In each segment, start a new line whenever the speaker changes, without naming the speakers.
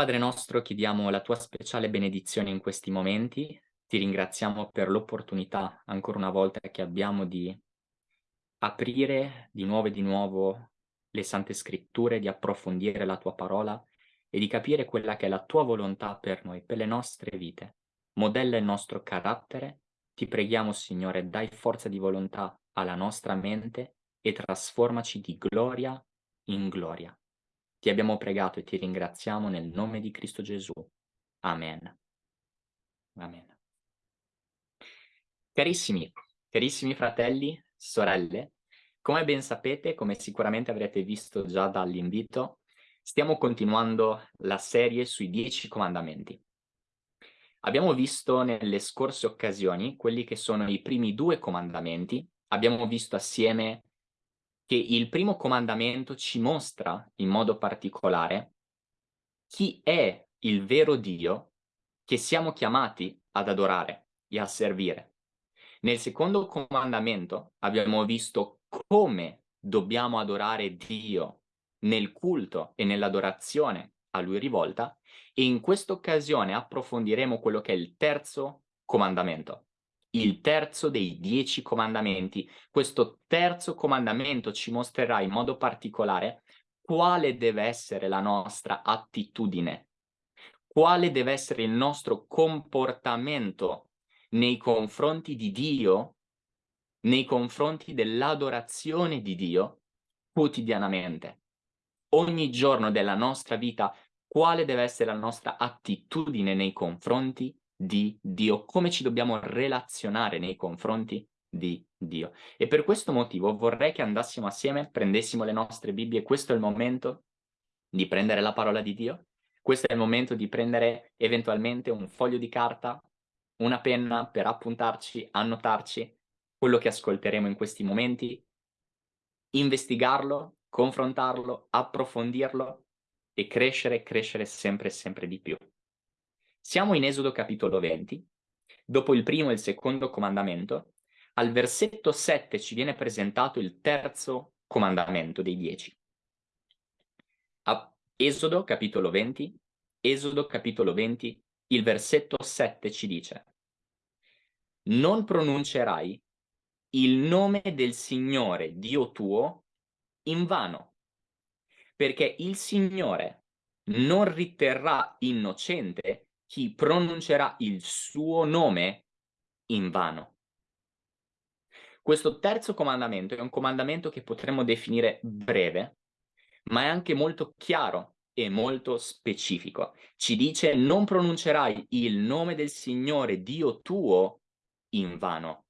Padre nostro, chiediamo la tua speciale benedizione in questi momenti. Ti ringraziamo per l'opportunità, ancora una volta, che abbiamo di aprire di nuovo e di nuovo le Sante Scritture, di approfondire la tua parola e di capire quella che è la tua volontà per noi, per le nostre vite. Modella il nostro carattere. Ti preghiamo, Signore, dai forza di volontà alla nostra mente e trasformaci di gloria in gloria. Ti abbiamo pregato e ti ringraziamo nel nome di Cristo Gesù. Amen. Amen. Carissimi, carissimi fratelli, sorelle, come ben sapete, come sicuramente avrete visto già dall'invito, stiamo continuando la serie sui dieci comandamenti. Abbiamo visto nelle scorse occasioni quelli che sono i primi due comandamenti, abbiamo visto assieme che il primo comandamento ci mostra in modo particolare chi è il vero Dio che siamo chiamati ad adorare e a servire. Nel secondo comandamento abbiamo visto come dobbiamo adorare Dio nel culto e nell'adorazione a Lui rivolta e in questa occasione approfondiremo quello che è il terzo comandamento il terzo dei dieci comandamenti. Questo terzo comandamento ci mostrerà in modo particolare quale deve essere la nostra attitudine, quale deve essere il nostro comportamento nei confronti di Dio, nei confronti dell'adorazione di Dio quotidianamente. Ogni giorno della nostra vita, quale deve essere la nostra attitudine nei confronti di Dio, come ci dobbiamo relazionare nei confronti di Dio. E per questo motivo vorrei che andassimo assieme, prendessimo le nostre Bibbie, questo è il momento di prendere la parola di Dio, questo è il momento di prendere eventualmente un foglio di carta, una penna per appuntarci, annotarci quello che ascolteremo in questi momenti, investigarlo, confrontarlo, approfondirlo e crescere, crescere sempre sempre di più. Siamo in Esodo capitolo 20, dopo il primo e il secondo comandamento, al versetto 7 ci viene presentato il terzo comandamento dei dieci. A Esodo capitolo 20, Esodo capitolo 20, il versetto 7 ci dice Non pronuncerai il nome del Signore Dio tuo in vano, perché il Signore non riterrà innocente chi pronuncerà il suo nome in vano. Questo terzo comandamento è un comandamento che potremmo definire breve, ma è anche molto chiaro e molto specifico. Ci dice non pronuncerai il nome del Signore Dio tuo in vano.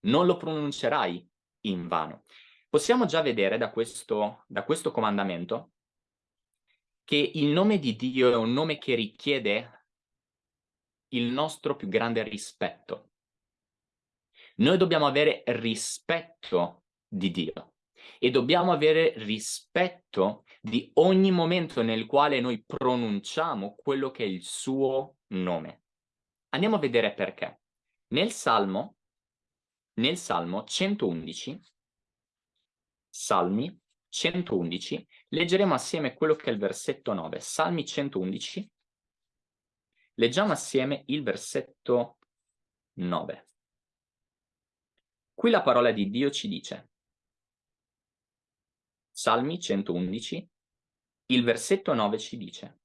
Non lo pronuncerai in vano. Possiamo già vedere da questo, da questo comandamento che il nome di Dio è un nome che richiede il nostro più grande rispetto. Noi dobbiamo avere rispetto di Dio e dobbiamo avere rispetto di ogni momento nel quale noi pronunciamo quello che è il suo nome. Andiamo a vedere perché. Nel Salmo, nel Salmo 111, Salmi 111, leggeremo assieme quello che è il versetto 9. Salmi 111, Leggiamo assieme il versetto 9. Qui la parola di Dio ci dice, Salmi 111, il versetto 9 ci dice,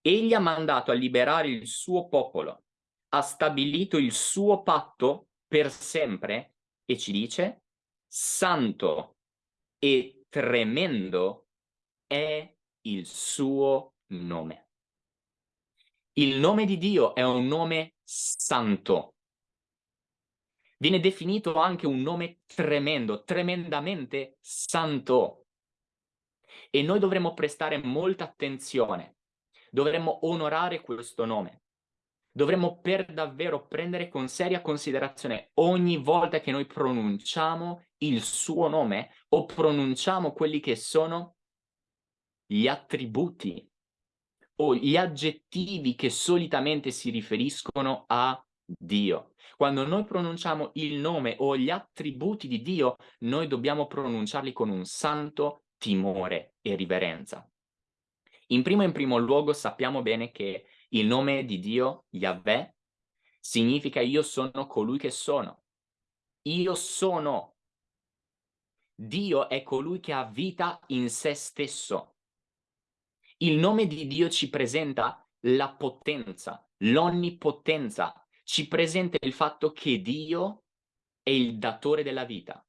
Egli ha mandato a liberare il suo popolo, ha stabilito il suo patto per sempre e ci dice, Santo e tremendo è il suo nome. Il nome di Dio è un nome santo. Viene definito anche un nome tremendo, tremendamente santo. E noi dovremmo prestare molta attenzione. Dovremmo onorare questo nome. Dovremmo per davvero prendere con seria considerazione ogni volta che noi pronunciamo il suo nome o pronunciamo quelli che sono gli attributi o gli aggettivi che solitamente si riferiscono a Dio. Quando noi pronunciamo il nome o gli attributi di Dio, noi dobbiamo pronunciarli con un santo timore e riverenza. In primo in primo luogo sappiamo bene che il nome di Dio, Yahweh, significa io sono colui che sono. Io sono. Dio è colui che ha vita in se stesso. Il nome di Dio ci presenta la potenza, l'onnipotenza, ci presenta il fatto che Dio è il datore della vita,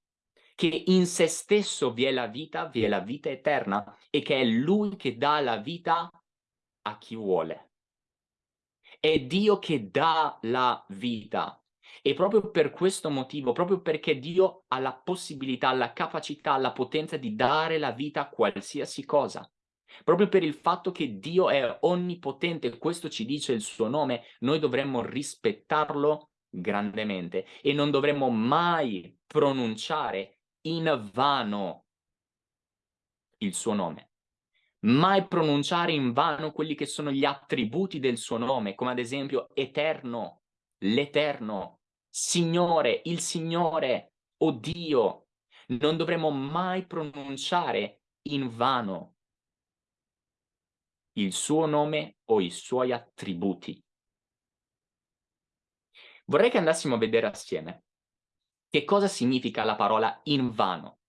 che in se stesso vi è la vita, vi è la vita eterna e che è Lui che dà la vita a chi vuole. È Dio che dà la vita. E proprio per questo motivo, proprio perché Dio ha la possibilità, la capacità, la potenza di dare la vita a qualsiasi cosa, proprio per il fatto che Dio è onnipotente, questo ci dice il suo nome, noi dovremmo rispettarlo grandemente e non dovremmo mai pronunciare in vano il suo nome. Mai pronunciare in vano quelli che sono gli attributi del suo nome, come ad esempio eterno, l'eterno, Signore, il Signore, o Dio. Non dovremmo mai pronunciare in vano il suo nome o i suoi attributi. Vorrei che andassimo a vedere assieme che cosa significa la parola invano,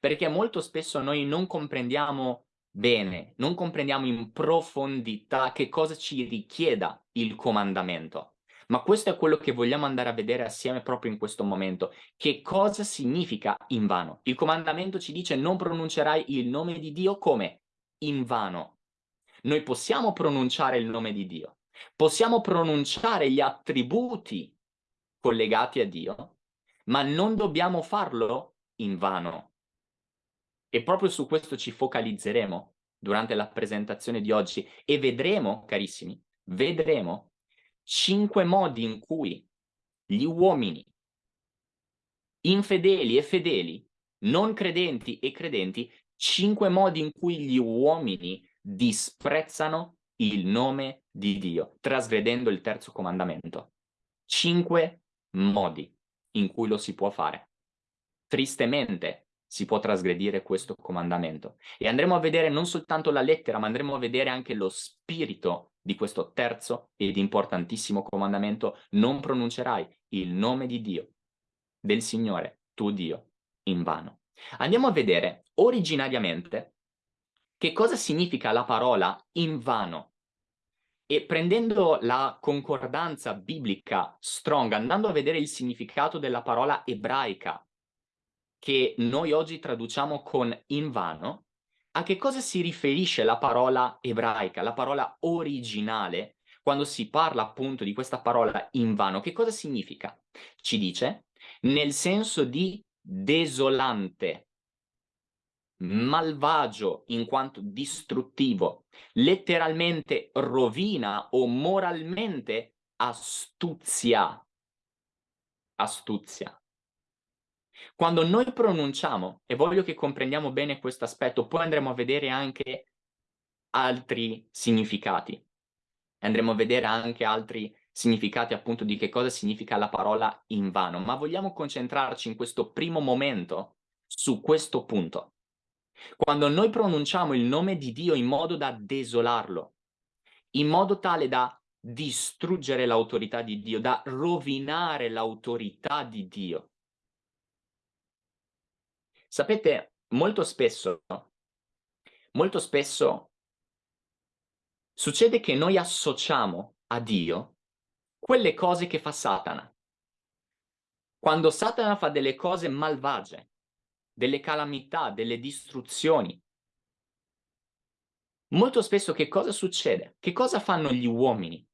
perché molto spesso noi non comprendiamo bene, non comprendiamo in profondità che cosa ci richieda il comandamento. Ma questo è quello che vogliamo andare a vedere assieme proprio in questo momento. Che cosa significa invano? Il comandamento ci dice non pronuncerai il nome di Dio come? Invano. Noi possiamo pronunciare il nome di Dio, possiamo pronunciare gli attributi collegati a Dio, ma non dobbiamo farlo in vano. E proprio su questo ci focalizzeremo durante la presentazione di oggi e vedremo, carissimi, vedremo cinque modi in cui gli uomini infedeli e fedeli, non credenti e credenti, cinque modi in cui gli uomini disprezzano il nome di Dio, trasgredendo il terzo comandamento. Cinque modi in cui lo si può fare. Tristemente si può trasgredire questo comandamento e andremo a vedere non soltanto la lettera, ma andremo a vedere anche lo spirito di questo terzo ed importantissimo comandamento. Non pronuncerai il nome di Dio, del Signore, tuo Dio, in vano. Andiamo a vedere originariamente che cosa significa la parola in vano e prendendo la concordanza biblica strong, andando a vedere il significato della parola ebraica, che noi oggi traduciamo con invano, a che cosa si riferisce la parola ebraica, la parola originale, quando si parla appunto di questa parola invano? Che cosa significa? Ci dice nel senso di desolante, malvagio in quanto distruttivo, letteralmente rovina o moralmente astuzia. Astuzia. Quando noi pronunciamo, e voglio che comprendiamo bene questo aspetto, poi andremo a vedere anche altri significati. Andremo a vedere anche altri significati appunto di che cosa significa la parola invano, ma vogliamo concentrarci in questo primo momento su questo punto. Quando noi pronunciamo il nome di Dio in modo da desolarlo, in modo tale da distruggere l'autorità di Dio, da rovinare l'autorità di Dio. Sapete, molto spesso, molto spesso succede che noi associamo a Dio quelle cose che fa Satana. Quando Satana fa delle cose malvagie, delle calamità, delle distruzioni. Molto spesso che cosa succede? Che cosa fanno gli uomini?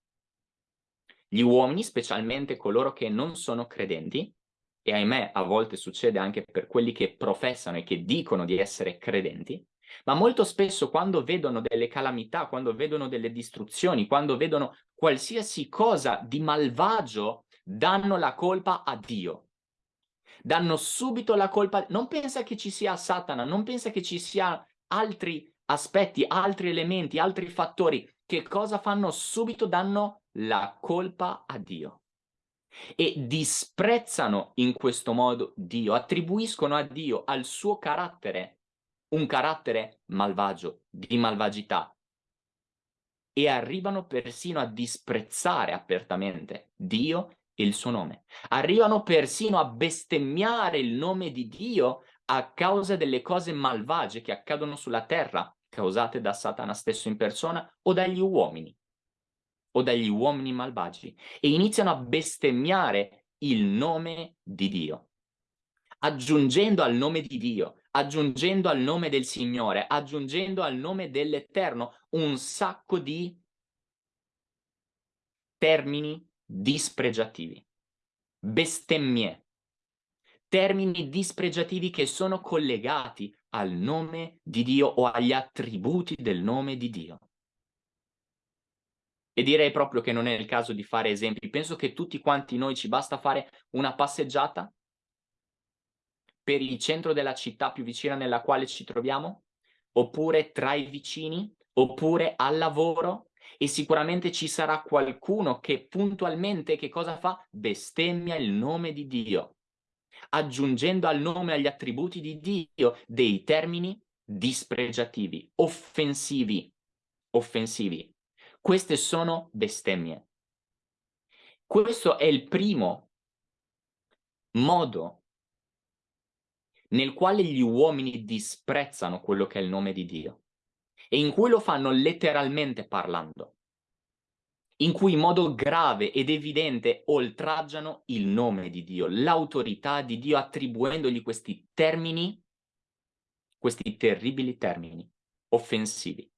Gli uomini, specialmente coloro che non sono credenti, e ahimè a volte succede anche per quelli che professano e che dicono di essere credenti, ma molto spesso quando vedono delle calamità, quando vedono delle distruzioni, quando vedono qualsiasi cosa di malvagio, danno la colpa a Dio danno subito la colpa, non pensa che ci sia Satana, non pensa che ci sia altri aspetti, altri elementi, altri fattori, che cosa fanno? Subito danno la colpa a Dio e disprezzano in questo modo Dio, attribuiscono a Dio, al suo carattere, un carattere malvagio, di malvagità. e arrivano persino a disprezzare apertamente Dio il suo nome. Arrivano persino a bestemmiare il nome di Dio a causa delle cose malvagie che accadono sulla terra, causate da Satana stesso in persona o dagli uomini, o dagli uomini malvagi, e iniziano a bestemmiare il nome di Dio, aggiungendo al nome di Dio, aggiungendo al nome del Signore, aggiungendo al nome dell'Eterno un sacco di termini dispregiativi, bestemmie, termini dispregiativi che sono collegati al nome di Dio o agli attributi del nome di Dio. E direi proprio che non è il caso di fare esempi. Penso che tutti quanti noi ci basta fare una passeggiata per il centro della città più vicina nella quale ci troviamo, oppure tra i vicini, oppure al lavoro, e sicuramente ci sarà qualcuno che puntualmente che cosa fa? Bestemmia il nome di Dio, aggiungendo al nome agli attributi di Dio dei termini dispregiativi, offensivi, offensivi. Queste sono bestemmie. Questo è il primo modo nel quale gli uomini disprezzano quello che è il nome di Dio e in cui lo fanno letteralmente parlando, in cui in modo grave ed evidente oltraggiano il nome di Dio, l'autorità di Dio attribuendogli questi termini, questi terribili termini offensivi.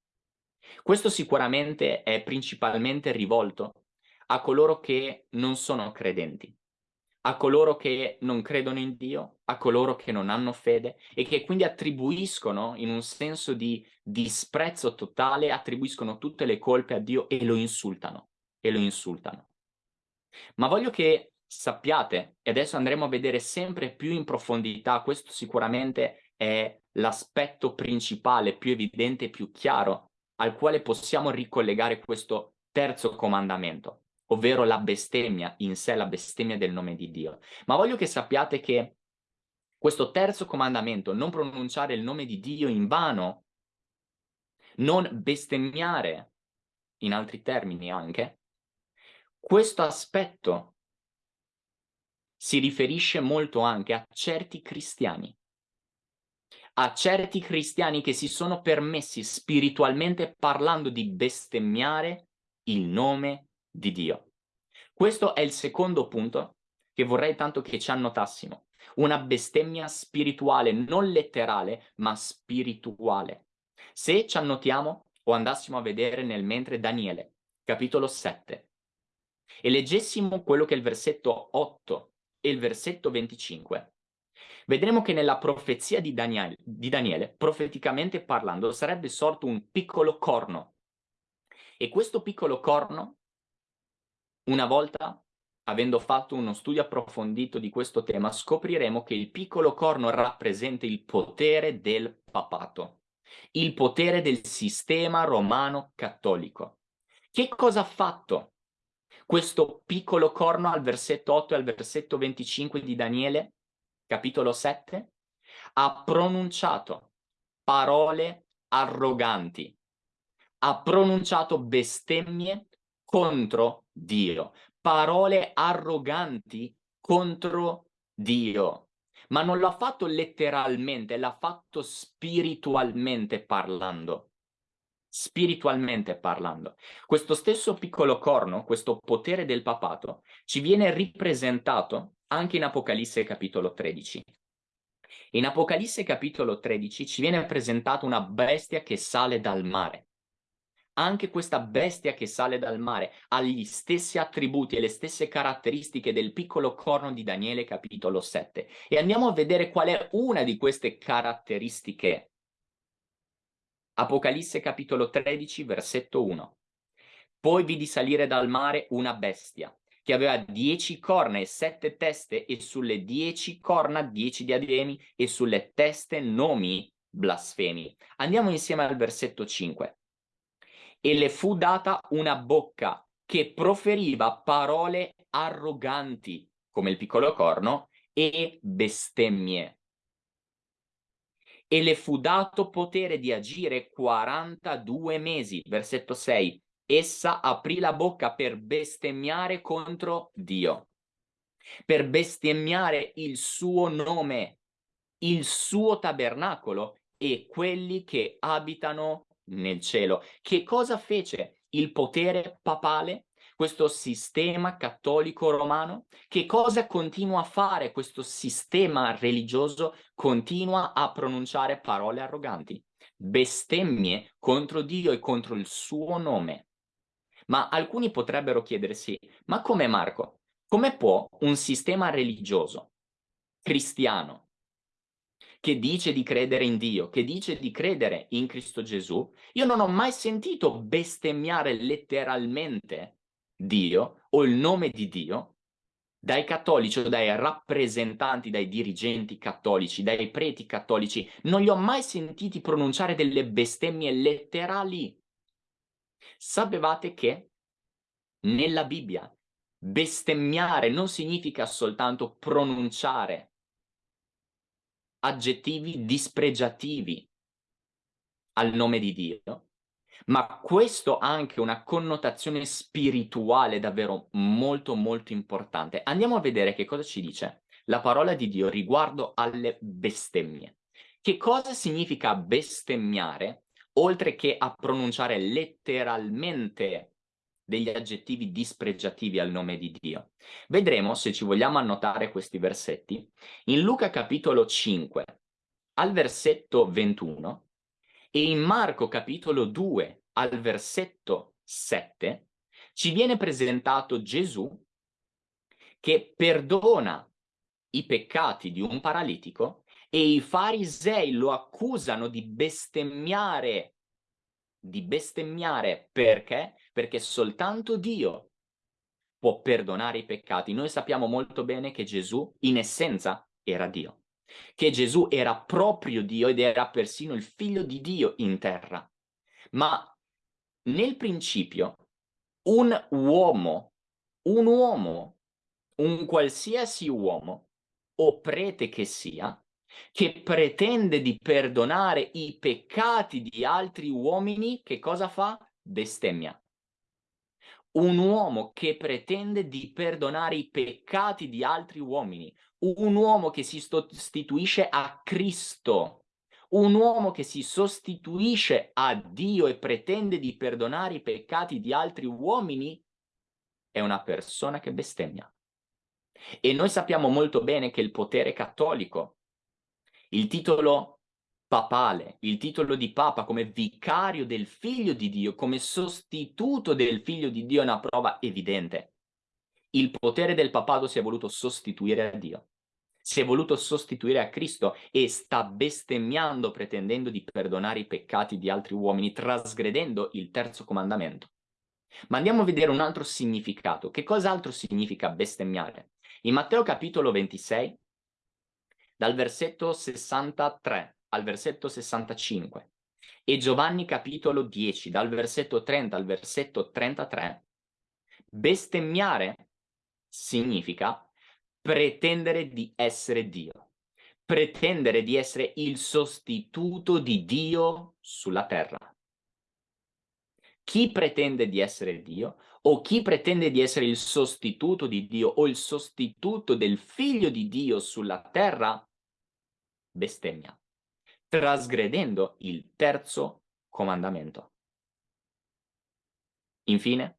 Questo sicuramente è principalmente rivolto a coloro che non sono credenti, a coloro che non credono in Dio, a coloro che non hanno fede e che quindi attribuiscono in un senso di disprezzo totale, attribuiscono tutte le colpe a Dio e lo insultano, e lo insultano. Ma voglio che sappiate, e adesso andremo a vedere sempre più in profondità, questo sicuramente è l'aspetto principale, più evidente più chiaro al quale possiamo ricollegare questo terzo comandamento ovvero la bestemmia in sé, la bestemmia del nome di Dio. Ma voglio che sappiate che questo terzo comandamento, non pronunciare il nome di Dio in vano, non bestemmiare, in altri termini anche, questo aspetto si riferisce molto anche a certi cristiani, a certi cristiani che si sono permessi spiritualmente parlando di bestemmiare il nome di Dio. Questo è il secondo punto che vorrei tanto che ci annotassimo. Una bestemmia spirituale, non letterale, ma spirituale. Se ci annotiamo o andassimo a vedere nel mentre Daniele, capitolo 7, e leggessimo quello che è il versetto 8 e il versetto 25, vedremo che nella profezia di Daniele, di Daniele, profeticamente parlando, sarebbe sorto un piccolo corno. E questo piccolo corno una volta, avendo fatto uno studio approfondito di questo tema, scopriremo che il piccolo corno rappresenta il potere del papato, il potere del sistema romano cattolico. Che cosa ha fatto questo piccolo corno al versetto 8 e al versetto 25 di Daniele, capitolo 7? Ha pronunciato parole arroganti, ha pronunciato bestemmie contro Dio, parole arroganti contro Dio. Ma non l'ha fatto letteralmente, l'ha fatto spiritualmente parlando. Spiritualmente parlando. Questo stesso piccolo corno, questo potere del papato, ci viene ripresentato anche in Apocalisse capitolo 13. In Apocalisse capitolo 13 ci viene presentata una bestia che sale dal mare anche questa bestia che sale dal mare ha gli stessi attributi e le stesse caratteristiche del piccolo corno di Daniele capitolo 7. E andiamo a vedere qual è una di queste caratteristiche. Apocalisse capitolo 13 versetto 1. Poi vidi salire dal mare una bestia che aveva dieci corna e sette teste e sulle dieci corna dieci diademi e sulle teste nomi blasfemi. Andiamo insieme al versetto 5 e le fu data una bocca che proferiva parole arroganti, come il piccolo corno, e bestemmie. E le fu dato potere di agire 42 mesi, versetto 6, essa aprì la bocca per bestemmiare contro Dio, per bestemmiare il suo nome, il suo tabernacolo e quelli che abitano nel cielo. Che cosa fece il potere papale? Questo sistema cattolico romano? Che cosa continua a fare questo sistema religioso? Continua a pronunciare parole arroganti, bestemmie contro Dio e contro il suo nome. Ma alcuni potrebbero chiedersi, ma come Marco? Come può un sistema religioso cristiano che dice di credere in Dio, che dice di credere in Cristo Gesù, io non ho mai sentito bestemmiare letteralmente Dio o il nome di Dio dai cattolici o dai rappresentanti, dai dirigenti cattolici, dai preti cattolici. Non li ho mai sentiti pronunciare delle bestemmie letterali. Sapevate che nella Bibbia bestemmiare non significa soltanto pronunciare aggettivi dispregiativi al nome di Dio, ma questo ha anche una connotazione spirituale davvero molto molto importante. Andiamo a vedere che cosa ci dice la parola di Dio riguardo alle bestemmie. Che cosa significa bestemmiare, oltre che a pronunciare letteralmente degli aggettivi dispregiativi al nome di Dio. Vedremo, se ci vogliamo annotare questi versetti, in Luca capitolo 5, al versetto 21, e in Marco capitolo 2, al versetto 7, ci viene presentato Gesù che perdona i peccati di un paralitico e i farisei lo accusano di bestemmiare di bestemmiare perché? Perché soltanto Dio può perdonare i peccati. Noi sappiamo molto bene che Gesù in essenza era Dio, che Gesù era proprio Dio ed era persino il figlio di Dio in terra. Ma nel principio un uomo, un uomo, un qualsiasi uomo o prete che sia, che pretende di perdonare i peccati di altri uomini, che cosa fa? Bestemmia. Un uomo che pretende di perdonare i peccati di altri uomini, un uomo che si sostituisce a Cristo, un uomo che si sostituisce a Dio e pretende di perdonare i peccati di altri uomini, è una persona che bestemmia. E noi sappiamo molto bene che il potere cattolico il titolo papale, il titolo di papa come vicario del figlio di Dio, come sostituto del figlio di Dio è una prova evidente. Il potere del papato si è voluto sostituire a Dio, si è voluto sostituire a Cristo e sta bestemmiando pretendendo di perdonare i peccati di altri uomini, trasgredendo il terzo comandamento. Ma andiamo a vedere un altro significato. Che cos'altro significa bestemmiare? In Matteo capitolo 26, dal versetto 63 al versetto 65 e Giovanni capitolo 10 dal versetto 30 al versetto 33, bestemmiare significa pretendere di essere Dio, pretendere di essere il sostituto di Dio sulla terra. Chi pretende di essere Dio o chi pretende di essere il sostituto di Dio o il sostituto del figlio di Dio sulla terra bestemmia, trasgredendo il terzo comandamento. Infine,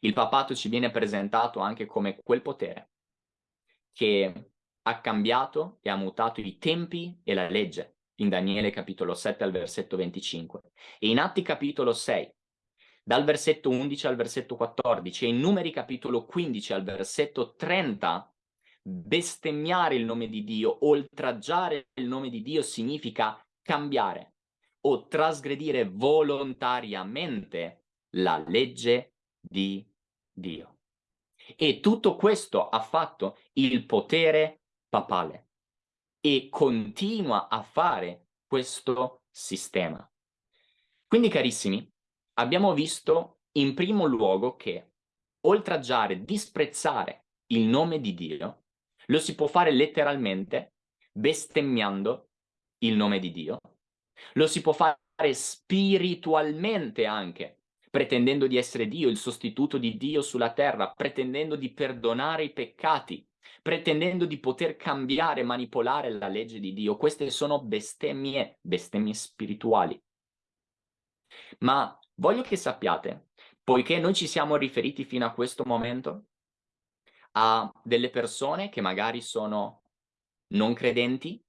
il papato ci viene presentato anche come quel potere che ha cambiato e ha mutato i tempi e la legge in Daniele capitolo 7 al versetto 25 e in Atti capitolo 6 dal versetto 11 al versetto 14 e in Numeri capitolo 15 al versetto 30 bestemmiare il nome di Dio, oltraggiare il nome di Dio significa cambiare o trasgredire volontariamente la legge di Dio. E tutto questo ha fatto il potere papale e continua a fare questo sistema. Quindi carissimi, abbiamo visto in primo luogo che oltraggiare, disprezzare il nome di Dio lo si può fare letteralmente, bestemmiando il nome di Dio. Lo si può fare spiritualmente anche, pretendendo di essere Dio, il sostituto di Dio sulla terra, pretendendo di perdonare i peccati, pretendendo di poter cambiare manipolare la legge di Dio. Queste sono bestemmie, bestemmie spirituali. Ma voglio che sappiate, poiché noi ci siamo riferiti fino a questo momento a delle persone che magari sono non credenti,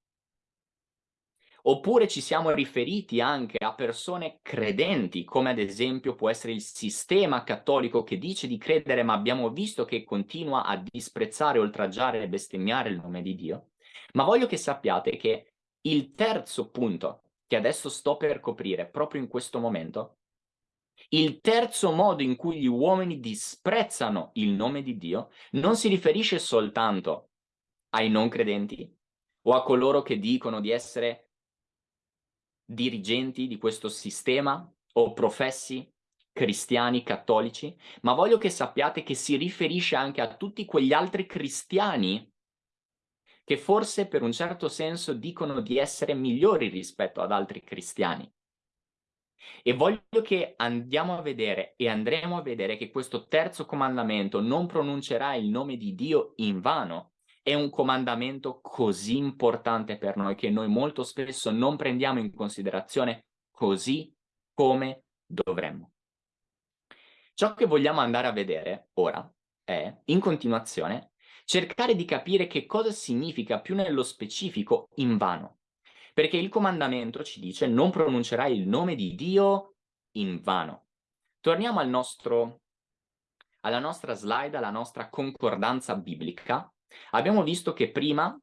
oppure ci siamo riferiti anche a persone credenti, come ad esempio può essere il sistema cattolico che dice di credere, ma abbiamo visto che continua a disprezzare, oltraggiare e bestemmiare il nome di Dio. Ma voglio che sappiate che il terzo punto che adesso sto per coprire proprio in questo momento, il terzo modo in cui gli uomini disprezzano il nome di Dio non si riferisce soltanto ai non credenti o a coloro che dicono di essere dirigenti di questo sistema o professi cristiani cattolici, ma voglio che sappiate che si riferisce anche a tutti quegli altri cristiani che forse per un certo senso dicono di essere migliori rispetto ad altri cristiani. E voglio che andiamo a vedere e andremo a vedere che questo terzo comandamento non pronuncerà il nome di Dio in vano. È un comandamento così importante per noi che noi molto spesso non prendiamo in considerazione così come dovremmo. Ciò che vogliamo andare a vedere ora è, in continuazione, cercare di capire che cosa significa più nello specifico in vano. Perché il comandamento ci dice non pronuncerai il nome di Dio in vano. Torniamo al nostro, alla nostra slide, alla nostra concordanza biblica. Abbiamo visto che prima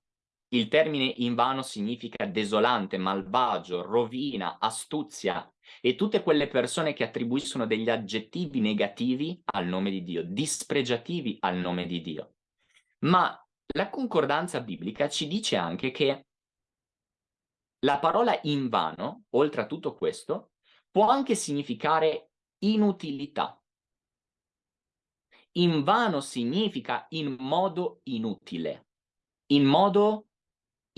il termine in vano significa desolante, malvagio, rovina, astuzia e tutte quelle persone che attribuiscono degli aggettivi negativi al nome di Dio, dispregiativi al nome di Dio. Ma la concordanza biblica ci dice anche che la parola invano, oltre a tutto questo, può anche significare inutilità. Invano significa in modo inutile. In modo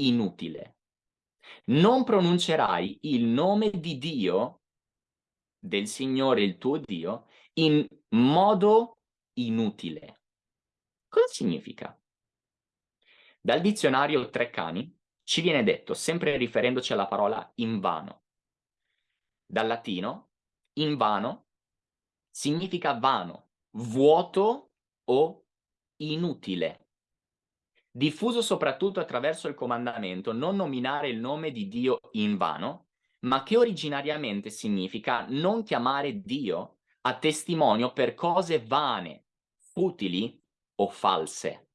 inutile. Non pronuncerai il nome di Dio, del Signore il tuo Dio, in modo inutile. Cosa significa? Dal dizionario Treccani ci viene detto, sempre riferendoci alla parola invano. Dal latino, invano significa vano, vuoto o inutile. Diffuso soprattutto attraverso il comandamento non nominare il nome di Dio in vano, ma che originariamente significa non chiamare Dio a testimonio per cose vane, futili o false.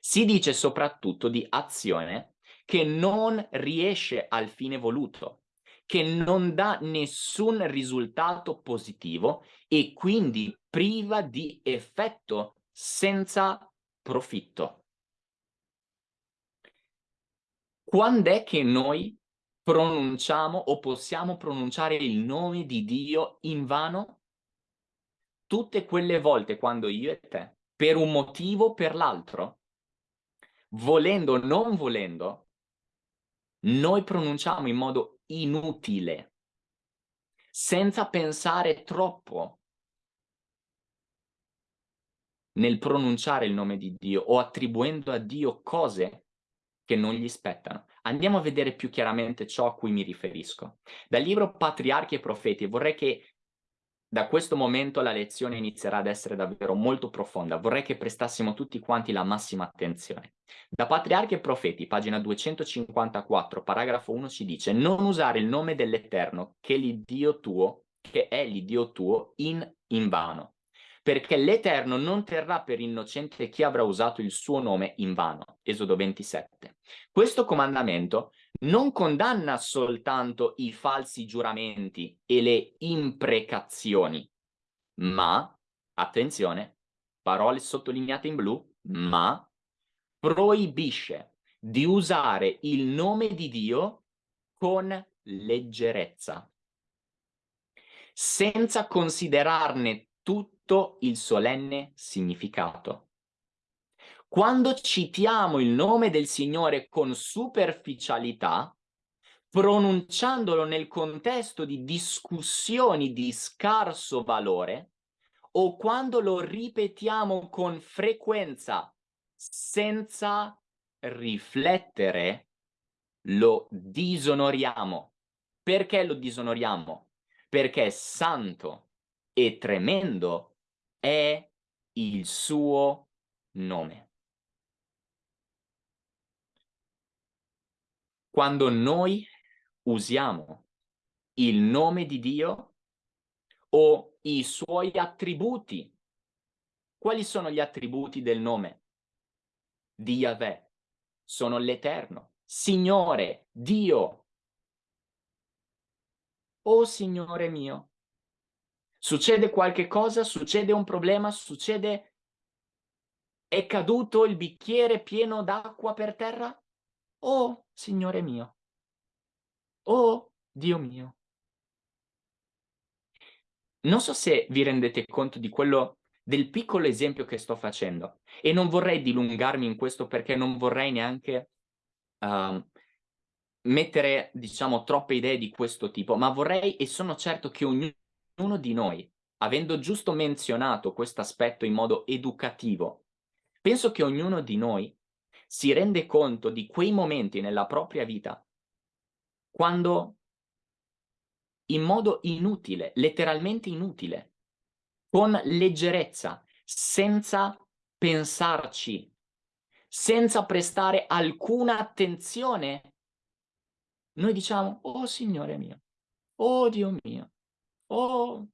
Si dice soprattutto di azione che non riesce al fine voluto, che non dà nessun risultato positivo e quindi priva di effetto senza profitto. Quando è che noi pronunciamo o possiamo pronunciare il nome di Dio in vano? Tutte quelle volte quando io e te, per un motivo o per l'altro, volendo o non volendo, noi pronunciamo in modo inutile, senza pensare troppo nel pronunciare il nome di Dio o attribuendo a Dio cose che non gli spettano. Andiamo a vedere più chiaramente ciò a cui mi riferisco. Dal libro Patriarchi e Profeti vorrei che da questo momento la lezione inizierà ad essere davvero molto profonda. Vorrei che prestassimo tutti quanti la massima attenzione. Da Patriarchi e Profeti, pagina 254, paragrafo 1 ci dice non usare il nome dell'Eterno che che è l'Iddio tuo, in, in vano perché l'Eterno non terrà per innocente chi avrà usato il suo nome in vano. Esodo 27. Questo comandamento non condanna soltanto i falsi giuramenti e le imprecazioni, ma, attenzione, parole sottolineate in blu, ma proibisce di usare il nome di Dio con leggerezza, senza considerarne tutto tutto il solenne significato. Quando citiamo il nome del Signore con superficialità, pronunciandolo nel contesto di discussioni di scarso valore o quando lo ripetiamo con frequenza senza riflettere, lo disonoriamo. Perché lo disonoriamo? Perché santo e tremendo è il suo nome. Quando noi usiamo il nome di Dio o i suoi attributi, quali sono gli attributi del nome? Di Yahweh. Sono l'Eterno, Signore, Dio. Oh Signore mio, succede qualche cosa, succede un problema, succede... È caduto il bicchiere pieno d'acqua per terra? Oh, Signore mio. Oh, Dio mio. Non so se vi rendete conto di quello del piccolo esempio che sto facendo e non vorrei dilungarmi in questo perché non vorrei neanche uh, mettere, diciamo, troppe idee di questo tipo, ma vorrei e sono certo che ognuno di noi, avendo giusto menzionato questo aspetto in modo educativo, penso che ognuno di noi si rende conto di quei momenti nella propria vita quando in modo inutile, letteralmente inutile, con leggerezza, senza pensarci, senza prestare alcuna attenzione, noi diciamo, oh Signore mio, oh Dio mio, oh...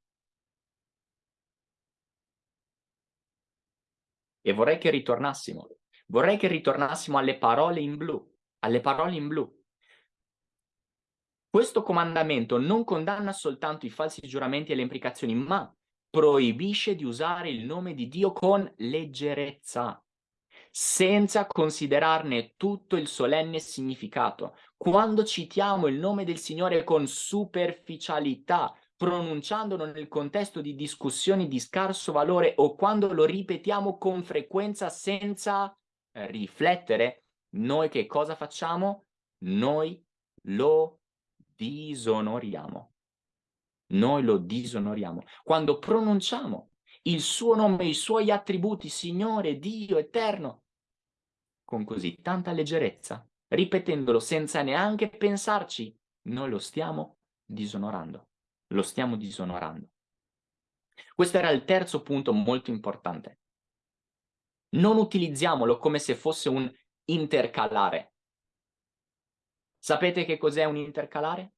E vorrei che ritornassimo Vorrei che ritornassimo alle parole in blu, alle parole in blu. Questo comandamento non condanna soltanto i falsi giuramenti e le implicazioni, ma proibisce di usare il nome di Dio con leggerezza, senza considerarne tutto il solenne significato. Quando citiamo il nome del Signore con superficialità, pronunciandolo nel contesto di discussioni di scarso valore o quando lo ripetiamo con frequenza senza riflettere, noi che cosa facciamo? Noi lo disonoriamo. Noi lo disonoriamo. Quando pronunciamo il suo nome, i suoi attributi, Signore, Dio eterno, con così tanta leggerezza, ripetendolo senza neanche pensarci, noi lo stiamo disonorando. Lo stiamo disonorando. Questo era il terzo punto molto importante non utilizziamolo come se fosse un intercalare. Sapete che cos'è un intercalare?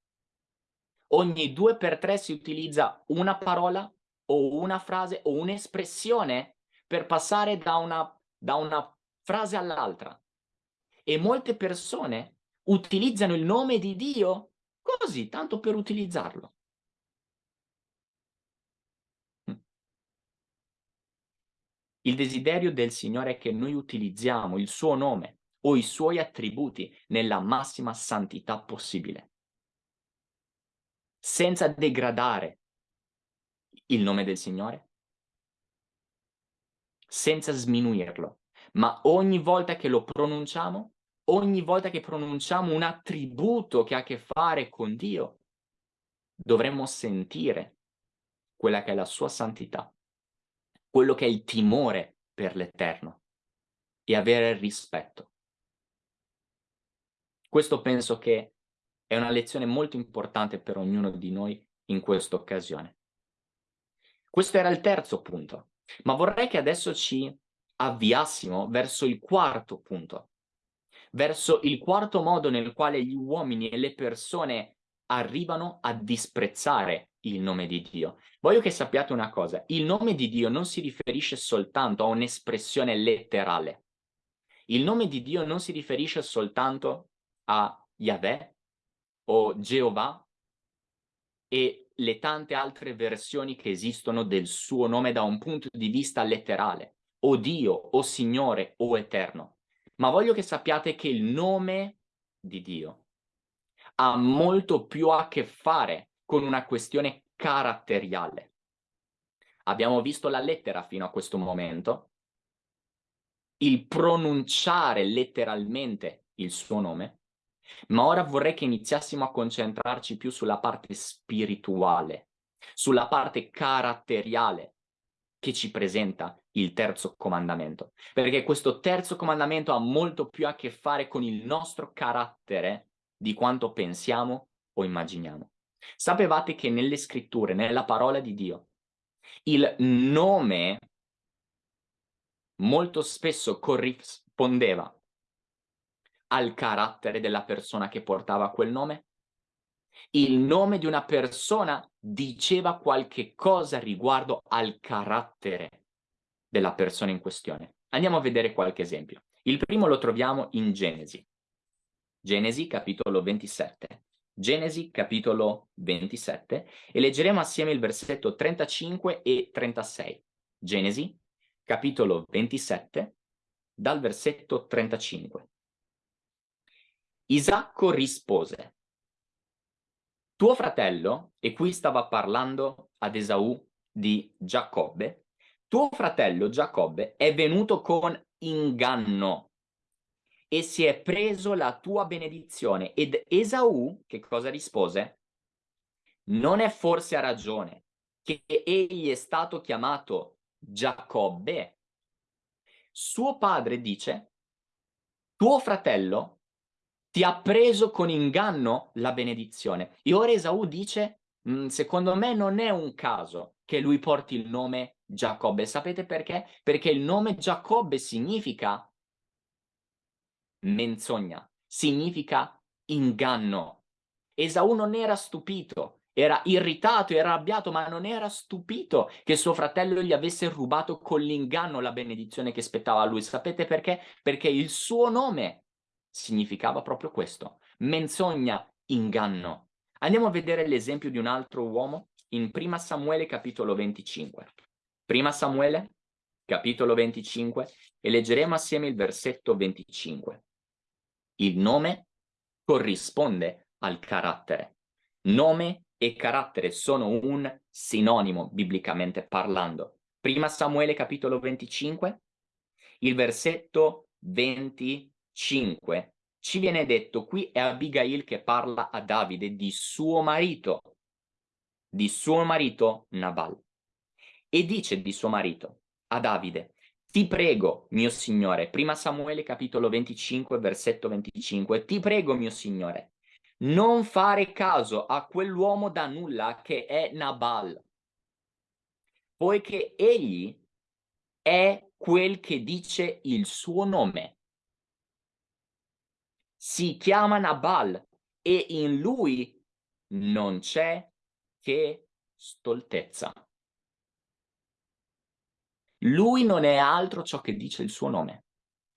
Ogni due per tre si utilizza una parola o una frase o un'espressione per passare da una, da una frase all'altra. E molte persone utilizzano il nome di Dio così, tanto per utilizzarlo. Il desiderio del Signore è che noi utilizziamo il suo nome o i suoi attributi nella massima santità possibile, senza degradare il nome del Signore, senza sminuirlo, ma ogni volta che lo pronunciamo, ogni volta che pronunciamo un attributo che ha a che fare con Dio, dovremmo sentire quella che è la sua santità quello che è il timore per l'Eterno e avere il rispetto. Questo penso che è una lezione molto importante per ognuno di noi in questa occasione. Questo era il terzo punto, ma vorrei che adesso ci avviassimo verso il quarto punto, verso il quarto modo nel quale gli uomini e le persone arrivano a disprezzare il nome di Dio. Voglio che sappiate una cosa, il nome di Dio non si riferisce soltanto a un'espressione letterale. Il nome di Dio non si riferisce soltanto a Yahweh o Geova e le tante altre versioni che esistono del suo nome da un punto di vista letterale, o Dio, o Signore, o Eterno. Ma voglio che sappiate che il nome di Dio ha molto più a che fare con una questione caratteriale. Abbiamo visto la lettera fino a questo momento, il pronunciare letteralmente il suo nome, Ma ora vorrei che iniziassimo a concentrarci più sulla parte spirituale, sulla parte caratteriale che ci presenta il terzo comandamento. Perché questo terzo comandamento ha molto più a che fare con il nostro carattere di quanto pensiamo o immaginiamo. Sapevate che nelle scritture, nella parola di Dio, il nome molto spesso corrispondeva al carattere della persona che portava quel nome? Il nome di una persona diceva qualche cosa riguardo al carattere della persona in questione. Andiamo a vedere qualche esempio. Il primo lo troviamo in Genesi. Genesi capitolo 27. Genesi capitolo 27 e leggeremo assieme il versetto 35 e 36. Genesi capitolo 27 dal versetto 35. Isacco rispose, tuo fratello, e qui stava parlando ad Esaù di Giacobbe, tuo fratello Giacobbe è venuto con inganno e si è preso la tua benedizione. Ed Esaù, che cosa rispose? Non è forse a ragione che egli è stato chiamato Giacobbe? Suo padre dice, tuo fratello ti ha preso con inganno la benedizione. E ora Esaù dice, mm, secondo me non è un caso che lui porti il nome Giacobbe. Sapete perché? Perché il nome Giacobbe significa menzogna, significa inganno. Esaù non era stupito, era irritato, era arrabbiato, ma non era stupito che suo fratello gli avesse rubato con l'inganno la benedizione che spettava a lui. Sapete perché? Perché il suo nome significava proprio questo, menzogna, inganno. Andiamo a vedere l'esempio di un altro uomo in Prima Samuele capitolo 25. Prima Samuele capitolo 25 e leggeremo assieme il versetto 25. Il nome corrisponde al carattere. Nome e carattere sono un sinonimo biblicamente parlando. Prima Samuele capitolo 25, il versetto 25 5 ci viene detto qui è Abigail che parla a Davide di suo marito, di suo marito Nabal. E dice di suo marito a Davide, ti prego, mio signore, prima Samuele capitolo 25, versetto 25, ti prego, mio signore, non fare caso a quell'uomo da nulla che è Nabal, poiché egli è quel che dice il suo nome si chiama Nabal e in lui non c'è che stoltezza. Lui non è altro ciò che dice il suo nome.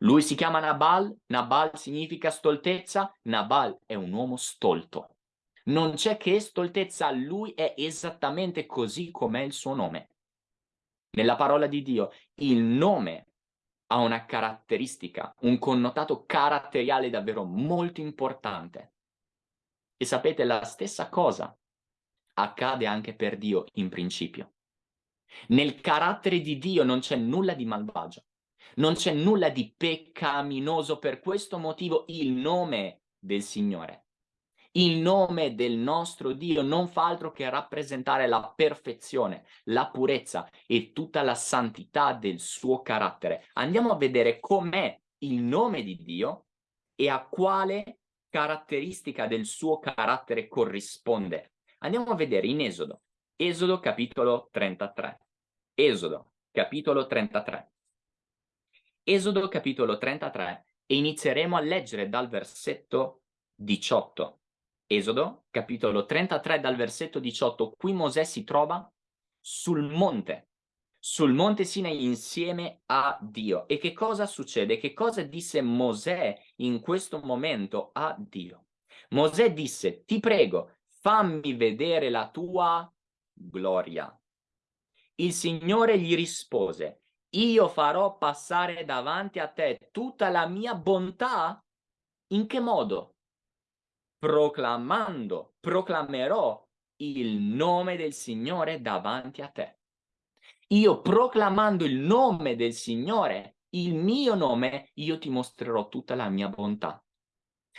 Lui si chiama Nabal, Nabal significa stoltezza, Nabal è un uomo stolto. Non c'è che stoltezza, lui è esattamente così com'è il suo nome. Nella parola di Dio, il nome ha una caratteristica, un connotato caratteriale davvero molto importante. E sapete, la stessa cosa accade anche per Dio in principio. Nel carattere di Dio non c'è nulla di malvagio, non c'è nulla di peccaminoso, per questo motivo il nome del Signore il nome del nostro Dio non fa altro che rappresentare la perfezione, la purezza e tutta la santità del suo carattere. Andiamo a vedere com'è il nome di Dio e a quale caratteristica del suo carattere corrisponde. Andiamo a vedere in Esodo, Esodo capitolo 33. Esodo capitolo 33. Esodo capitolo 33 e inizieremo a leggere dal versetto 18. Esodo, capitolo 33 dal versetto 18, qui Mosè si trova sul monte, sul monte Sinai insieme a Dio. E che cosa succede? Che cosa disse Mosè in questo momento a Dio? Mosè disse, ti prego, fammi vedere la tua gloria. Il Signore gli rispose, io farò passare davanti a te tutta la mia bontà? In che modo? proclamando, proclamerò il nome del Signore davanti a te. Io proclamando il nome del Signore, il mio nome, io ti mostrerò tutta la mia bontà.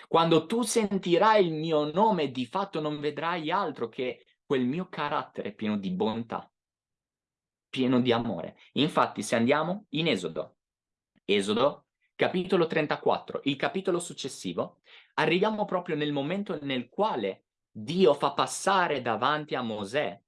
Quando tu sentirai il mio nome, di fatto non vedrai altro che quel mio carattere pieno di bontà, pieno di amore. Infatti, se andiamo in Esodo, Esodo, capitolo 34, il capitolo successivo, arriviamo proprio nel momento nel quale Dio fa passare davanti a Mosè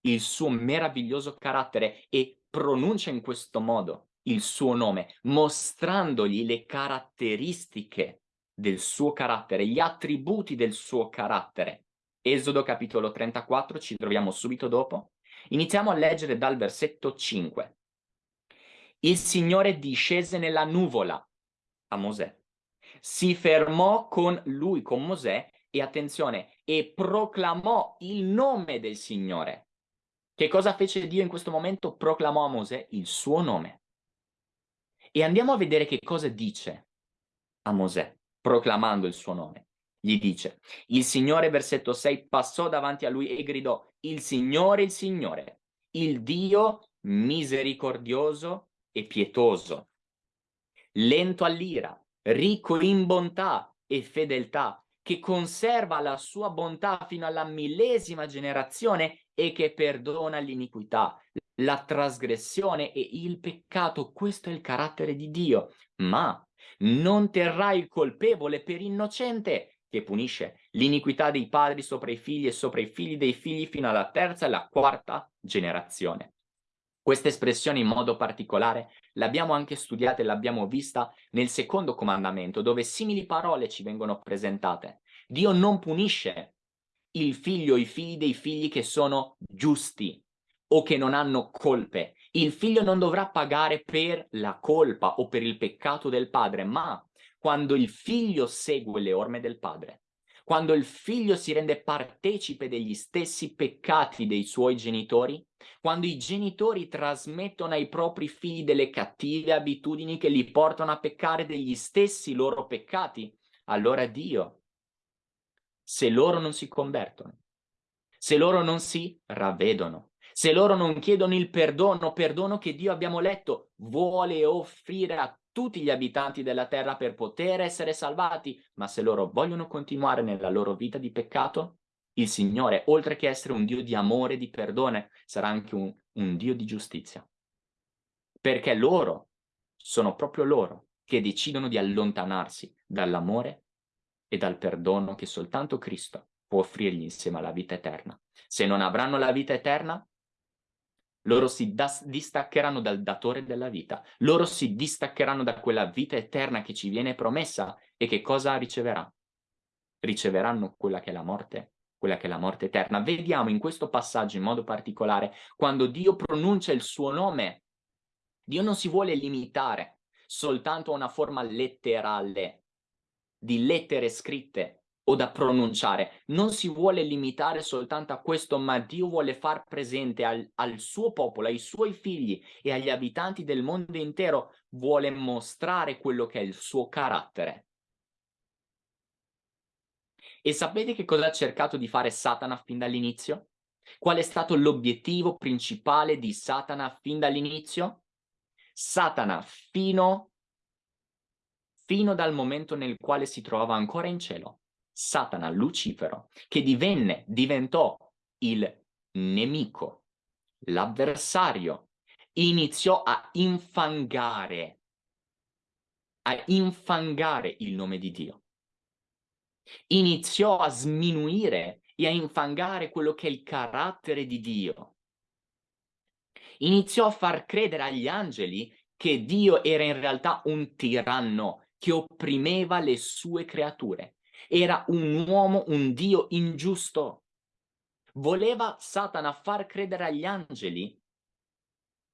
il suo meraviglioso carattere e pronuncia in questo modo il suo nome, mostrandogli le caratteristiche del suo carattere, gli attributi del suo carattere. Esodo capitolo 34, ci troviamo subito dopo. Iniziamo a leggere dal versetto 5. Il Signore discese nella nuvola a Mosè, si fermò con lui, con Mosè, e attenzione, e proclamò il nome del Signore. Che cosa fece Dio in questo momento? Proclamò a Mosè il suo nome. E andiamo a vedere che cosa dice a Mosè, proclamando il suo nome. Gli dice, il Signore, versetto 6, passò davanti a lui e gridò, il Signore, il Signore, il Dio misericordioso e pietoso, lento all'ira, ricco in bontà e fedeltà, che conserva la sua bontà fino alla millesima generazione e che perdona l'iniquità, la trasgressione e il peccato. Questo è il carattere di Dio. Ma non terrà il colpevole per innocente, che punisce l'iniquità dei padri sopra i figli e sopra i figli dei figli fino alla terza e alla quarta generazione. Questa espressione in modo particolare l'abbiamo anche studiata e l'abbiamo vista nel secondo comandamento, dove simili parole ci vengono presentate. Dio non punisce il figlio o i figli dei figli che sono giusti o che non hanno colpe. Il figlio non dovrà pagare per la colpa o per il peccato del padre, ma quando il figlio segue le orme del padre, quando il figlio si rende partecipe degli stessi peccati dei suoi genitori, quando i genitori trasmettono ai propri figli delle cattive abitudini che li portano a peccare degli stessi loro peccati, allora Dio, se loro non si convertono, se loro non si ravvedono, se loro non chiedono il perdono, perdono che Dio abbiamo letto, vuole offrire a tutti gli abitanti della terra per poter essere salvati, ma se loro vogliono continuare nella loro vita di peccato, il Signore, oltre che essere un Dio di amore e di perdono, sarà anche un, un Dio di giustizia. Perché loro, sono proprio loro, che decidono di allontanarsi dall'amore e dal perdono che soltanto Cristo può offrirgli insieme alla vita eterna. Se non avranno la vita eterna, loro si distaccheranno dal datore della vita, loro si distaccheranno da quella vita eterna che ci viene promessa e che cosa riceverà? Riceveranno quella che è la morte, quella che è la morte eterna. Vediamo in questo passaggio in modo particolare, quando Dio pronuncia il suo nome, Dio non si vuole limitare soltanto a una forma letterale di lettere scritte, o da pronunciare. Non si vuole limitare soltanto a questo, ma Dio vuole far presente al, al, suo popolo, ai suoi figli e agli abitanti del mondo intero, vuole mostrare quello che è il suo carattere. E sapete che cosa ha cercato di fare Satana fin dall'inizio? Qual è stato l'obiettivo principale di Satana fin dall'inizio? Satana fino, fino dal momento nel quale si trovava ancora in cielo Satana, Lucifero, che divenne, diventò il nemico, l'avversario, iniziò a infangare, a infangare il nome di Dio. Iniziò a sminuire e a infangare quello che è il carattere di Dio. Iniziò a far credere agli angeli che Dio era in realtà un tiranno che opprimeva le sue creature era un uomo, un dio ingiusto. Voleva Satana far credere agli angeli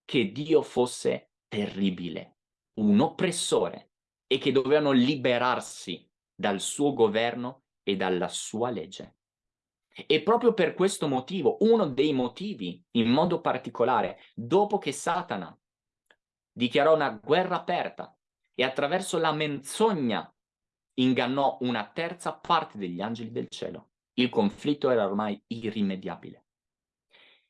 che Dio fosse terribile, un oppressore e che dovevano liberarsi dal suo governo e dalla sua legge. E proprio per questo motivo, uno dei motivi in modo particolare, dopo che Satana dichiarò una guerra aperta e attraverso la menzogna ingannò una terza parte degli angeli del cielo. Il conflitto era ormai irrimediabile.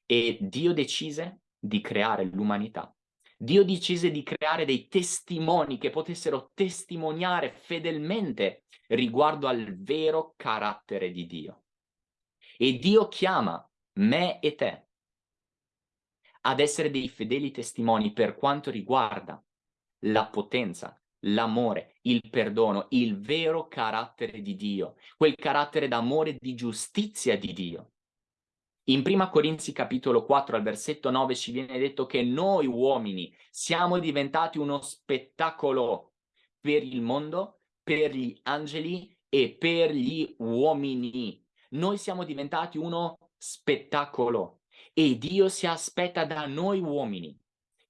E Dio decise di creare l'umanità Dio decise di creare dei testimoni che potessero testimoniare fedelmente riguardo al vero carattere di Dio. E Dio chiama me e te ad essere dei fedeli testimoni per quanto riguarda la potenza, l'amore, il perdono, il vero carattere di Dio, quel carattere d'amore di giustizia di Dio. In Prima Corinzi capitolo 4 al versetto 9 ci viene detto che noi uomini siamo diventati uno spettacolo per il mondo, per gli angeli e per gli uomini. Noi siamo diventati uno spettacolo e Dio si aspetta da noi uomini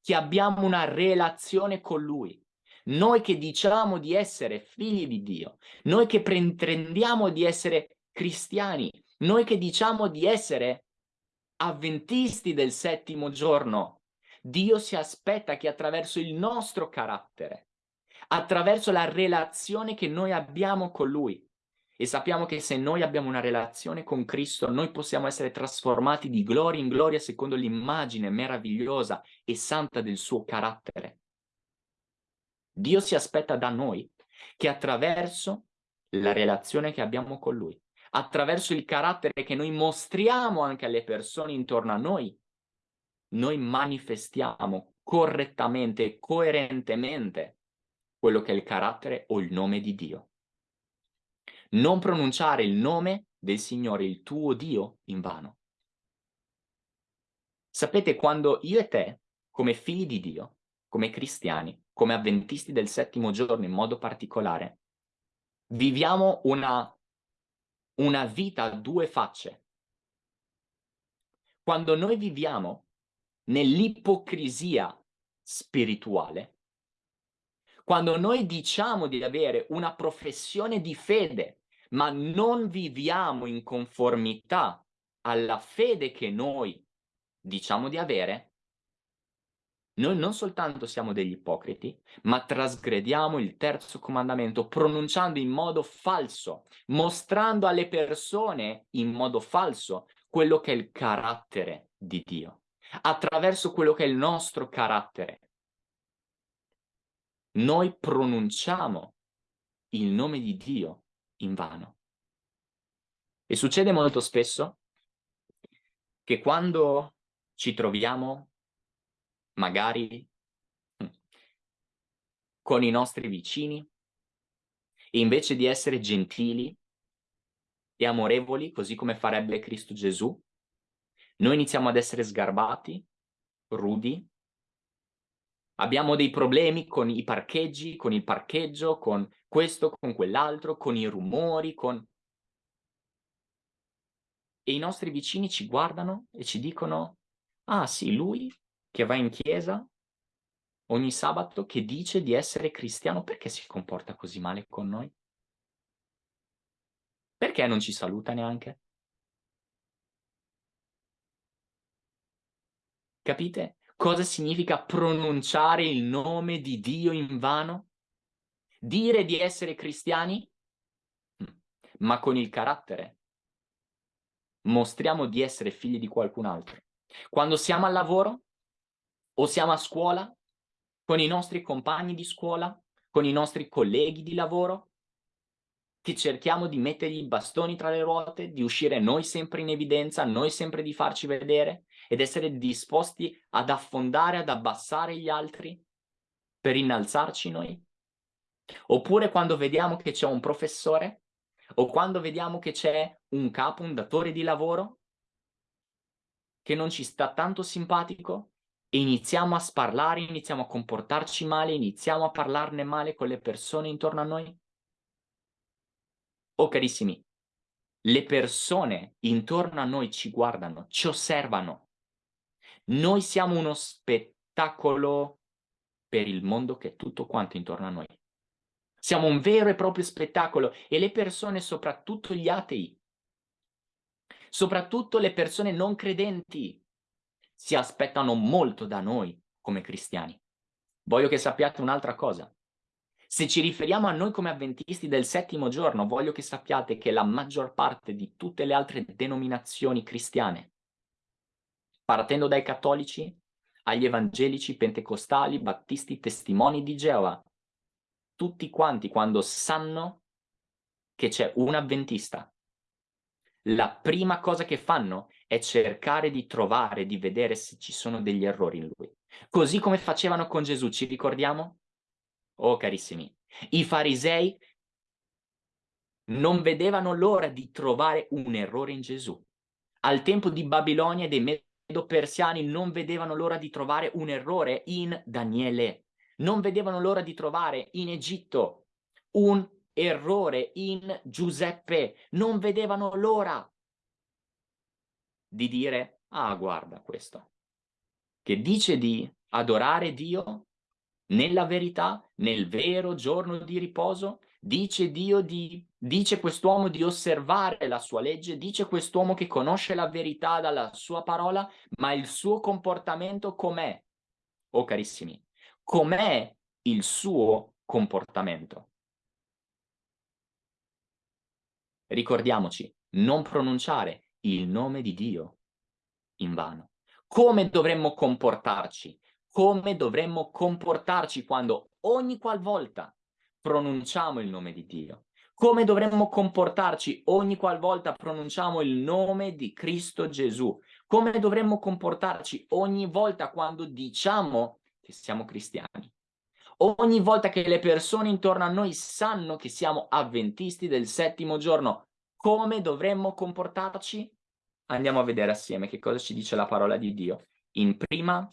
che abbiamo una relazione con Lui. Noi che diciamo di essere figli di Dio, noi che pretendiamo di essere cristiani, noi che diciamo di essere avventisti del settimo giorno, Dio si aspetta che attraverso il nostro carattere, attraverso la relazione che noi abbiamo con Lui, e sappiamo che se noi abbiamo una relazione con Cristo, noi possiamo essere trasformati di gloria in gloria secondo l'immagine meravigliosa e santa del suo carattere. Dio si aspetta da noi che attraverso la relazione che abbiamo con Lui, attraverso il carattere che noi mostriamo anche alle persone intorno a noi, noi manifestiamo correttamente coerentemente quello che è il carattere o il nome di Dio non pronunciare il nome del Signore, il tuo Dio, in vano. Sapete, quando io e te, come figli di Dio, come cristiani, come avventisti del settimo giorno in modo particolare, viviamo una, una vita a due facce. Quando noi viviamo nell'ipocrisia spirituale, quando noi diciamo di avere una professione di fede ma non viviamo in conformità alla fede che noi diciamo di avere, noi non soltanto siamo degli ipocriti, ma trasgrediamo il terzo comandamento pronunciando in modo falso, mostrando alle persone in modo falso quello che è il carattere di Dio, attraverso quello che è il nostro carattere. Noi pronunciamo il nome di Dio invano. E succede molto spesso che quando ci troviamo magari mm, con i nostri vicini, invece di essere gentili e amorevoli, così come farebbe Cristo Gesù, noi iniziamo ad essere sgarbati, rudi, abbiamo dei problemi con i parcheggi, con il parcheggio, con questo con quell'altro, con i rumori, con... E i nostri vicini ci guardano e ci dicono, ah sì, lui che va in chiesa ogni sabato, che dice di essere cristiano, perché si comporta così male con noi? Perché non ci saluta neanche? Capite cosa significa pronunciare il nome di Dio in vano? dire di essere cristiani, mm, ma con il carattere mostriamo di essere figli di qualcun altro. Quando siamo al lavoro o siamo a scuola, con i nostri compagni di scuola, con i nostri colleghi di lavoro, che cerchiamo di mettergli i bastoni tra le ruote, di uscire noi sempre in evidenza, noi sempre di farci vedere ed essere disposti ad affondare, ad abbassare gli altri per innalzarci noi? Oppure quando vediamo che c'è un professore o quando vediamo che c'è un capo, un datore di lavoro che non ci sta tanto simpatico iniziamo a sparlare, iniziamo a comportarci male, iniziamo a parlarne male con le persone intorno a noi? Oh carissimi, le persone intorno a noi ci guardano, ci osservano. Noi siamo uno spettacolo per il mondo che è tutto quanto intorno a noi. Siamo un vero e proprio spettacolo e le persone, soprattutto gli atei, soprattutto le persone non credenti, si aspettano molto da noi come cristiani. Voglio che sappiate un'altra cosa. Se ci riferiamo a noi come avventisti del settimo giorno, voglio che sappiate che la maggior parte di tutte le altre denominazioni cristiane, partendo dai cattolici, agli evangelici, pentecostali, battisti, testimoni di Geova. Tutti quanti quando sanno che c'è un avventista, la prima cosa che fanno è cercare di trovare, di vedere se ci sono degli errori in lui. Così come facevano con Gesù, ci ricordiamo? Oh carissimi, i farisei non vedevano l'ora di trovare un errore in Gesù. Al tempo di Babilonia e dei Medo-Persiani non vedevano l'ora di trovare un errore in Daniele. Non vedevano l'ora di trovare in Egitto un errore in Giuseppe. Non vedevano l'ora di dire, ah guarda questo, che dice di adorare Dio nella verità, nel vero giorno di riposo, dice Dio di, dice quest'uomo di osservare la sua legge, dice quest'uomo che conosce la verità dalla sua parola, ma il suo comportamento com'è? Oh carissimi, com'è il suo comportamento? Ricordiamoci, non pronunciare il nome di Dio in vano. Come dovremmo comportarci? Come dovremmo comportarci quando ogni qualvolta pronunciamo il nome di Dio? Come dovremmo comportarci ogni qualvolta pronunciamo il nome di Cristo Gesù? Come dovremmo comportarci ogni volta quando diciamo che siamo cristiani? Ogni volta che le persone intorno a noi sanno che siamo avventisti del settimo giorno, come dovremmo comportarci? Andiamo a vedere assieme che cosa ci dice la parola di Dio in prima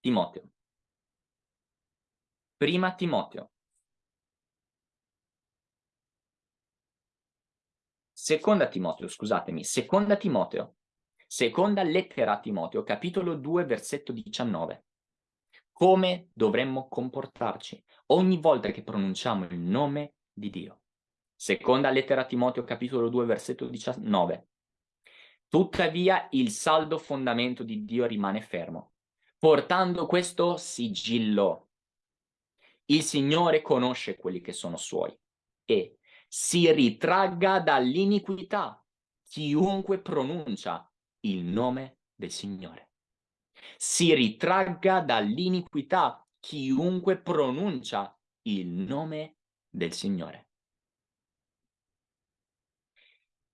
Timoteo. Prima Timoteo. Seconda Timoteo, scusatemi, seconda Timoteo. Seconda lettera a Timoteo, capitolo 2, versetto 19. Come dovremmo comportarci ogni volta che pronunciamo il nome di Dio. Seconda lettera a Timoteo, capitolo 2, versetto 19. Tuttavia il saldo fondamento di Dio rimane fermo, portando questo sigillo. Il Signore conosce quelli che sono suoi e si ritragga dall'iniquità chiunque pronuncia il nome del Signore. Si ritragga dall'iniquità chiunque pronuncia il nome del Signore.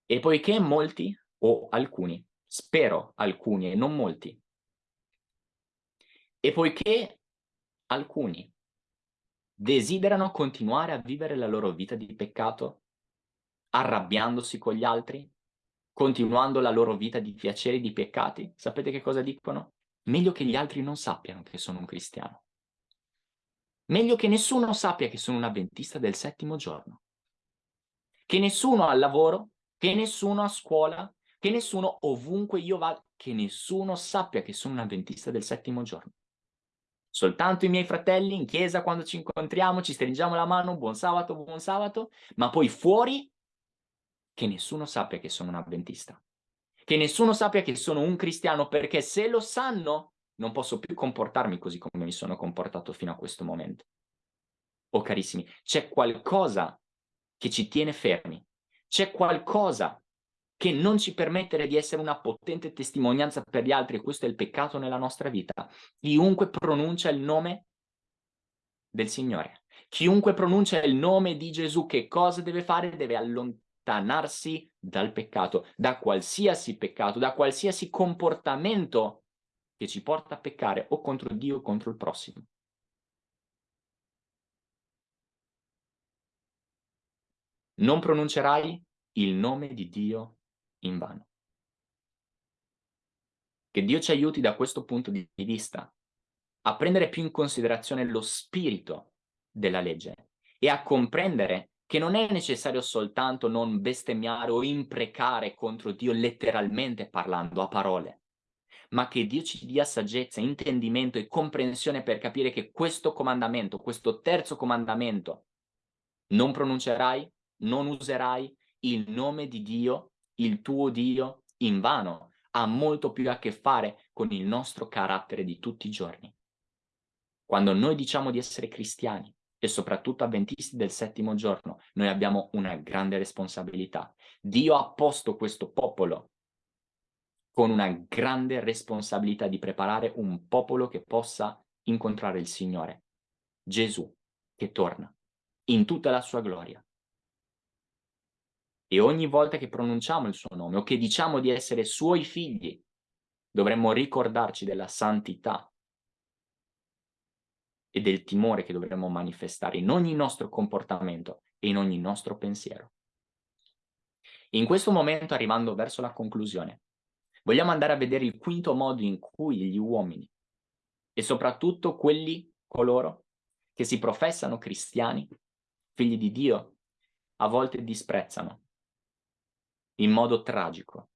E poiché molti o alcuni, spero alcuni e non molti. E poiché alcuni desiderano continuare a vivere la loro vita di peccato, arrabbiandosi con gli altri, continuando la loro vita di piaceri e di peccati, sapete che cosa dicono? Meglio che gli altri non sappiano che sono un cristiano. Meglio che nessuno sappia che sono un avventista del settimo giorno. Che nessuno al lavoro, che nessuno a scuola, che nessuno, ovunque io vada, che nessuno sappia che sono un avventista del settimo giorno. Soltanto i miei fratelli in chiesa quando ci incontriamo, ci stringiamo la mano, buon sabato, buon sabato, ma poi fuori che nessuno sappia che sono un avventista. Che nessuno sappia che sono un cristiano, perché se lo sanno, non posso più comportarmi così come mi sono comportato fino a questo momento. Oh carissimi, c'è qualcosa che ci tiene fermi, c'è qualcosa che non ci permettere di essere una potente testimonianza per gli altri, e questo è il peccato nella nostra vita. Chiunque pronuncia il nome del Signore, chiunque pronuncia il nome di Gesù, che cosa deve fare? Deve allontanarsi dal peccato, da qualsiasi peccato, da qualsiasi comportamento che ci porta a peccare o contro Dio o contro il prossimo. Non pronuncerai il nome di Dio in vano. Che Dio ci aiuti da questo punto di vista a prendere più in considerazione lo spirito della legge e a comprendere che non è necessario soltanto non bestemmiare o imprecare contro Dio letteralmente parlando a parole, ma che Dio ci dia saggezza, intendimento e comprensione per capire che questo comandamento, questo terzo comandamento, non pronuncerai, non userai il nome di Dio il tuo Dio in vano, ha molto più a che fare con il nostro carattere di tutti i giorni. Quando noi diciamo di essere cristiani e soprattutto avventisti del settimo giorno, noi abbiamo una grande responsabilità. Dio ha posto questo popolo con una grande responsabilità di preparare un popolo che possa incontrare il Signore, Gesù, che torna in tutta la sua gloria. E ogni volta che pronunciamo il suo nome o che diciamo di essere suoi figli, dovremmo ricordarci della santità e del timore che dovremmo manifestare in ogni nostro comportamento e in ogni nostro pensiero. In questo momento, arrivando verso la conclusione, vogliamo andare a vedere il quinto modo in cui gli uomini, e soprattutto quelli, coloro, che si professano cristiani, figli di Dio, a volte disprezzano in modo tragico,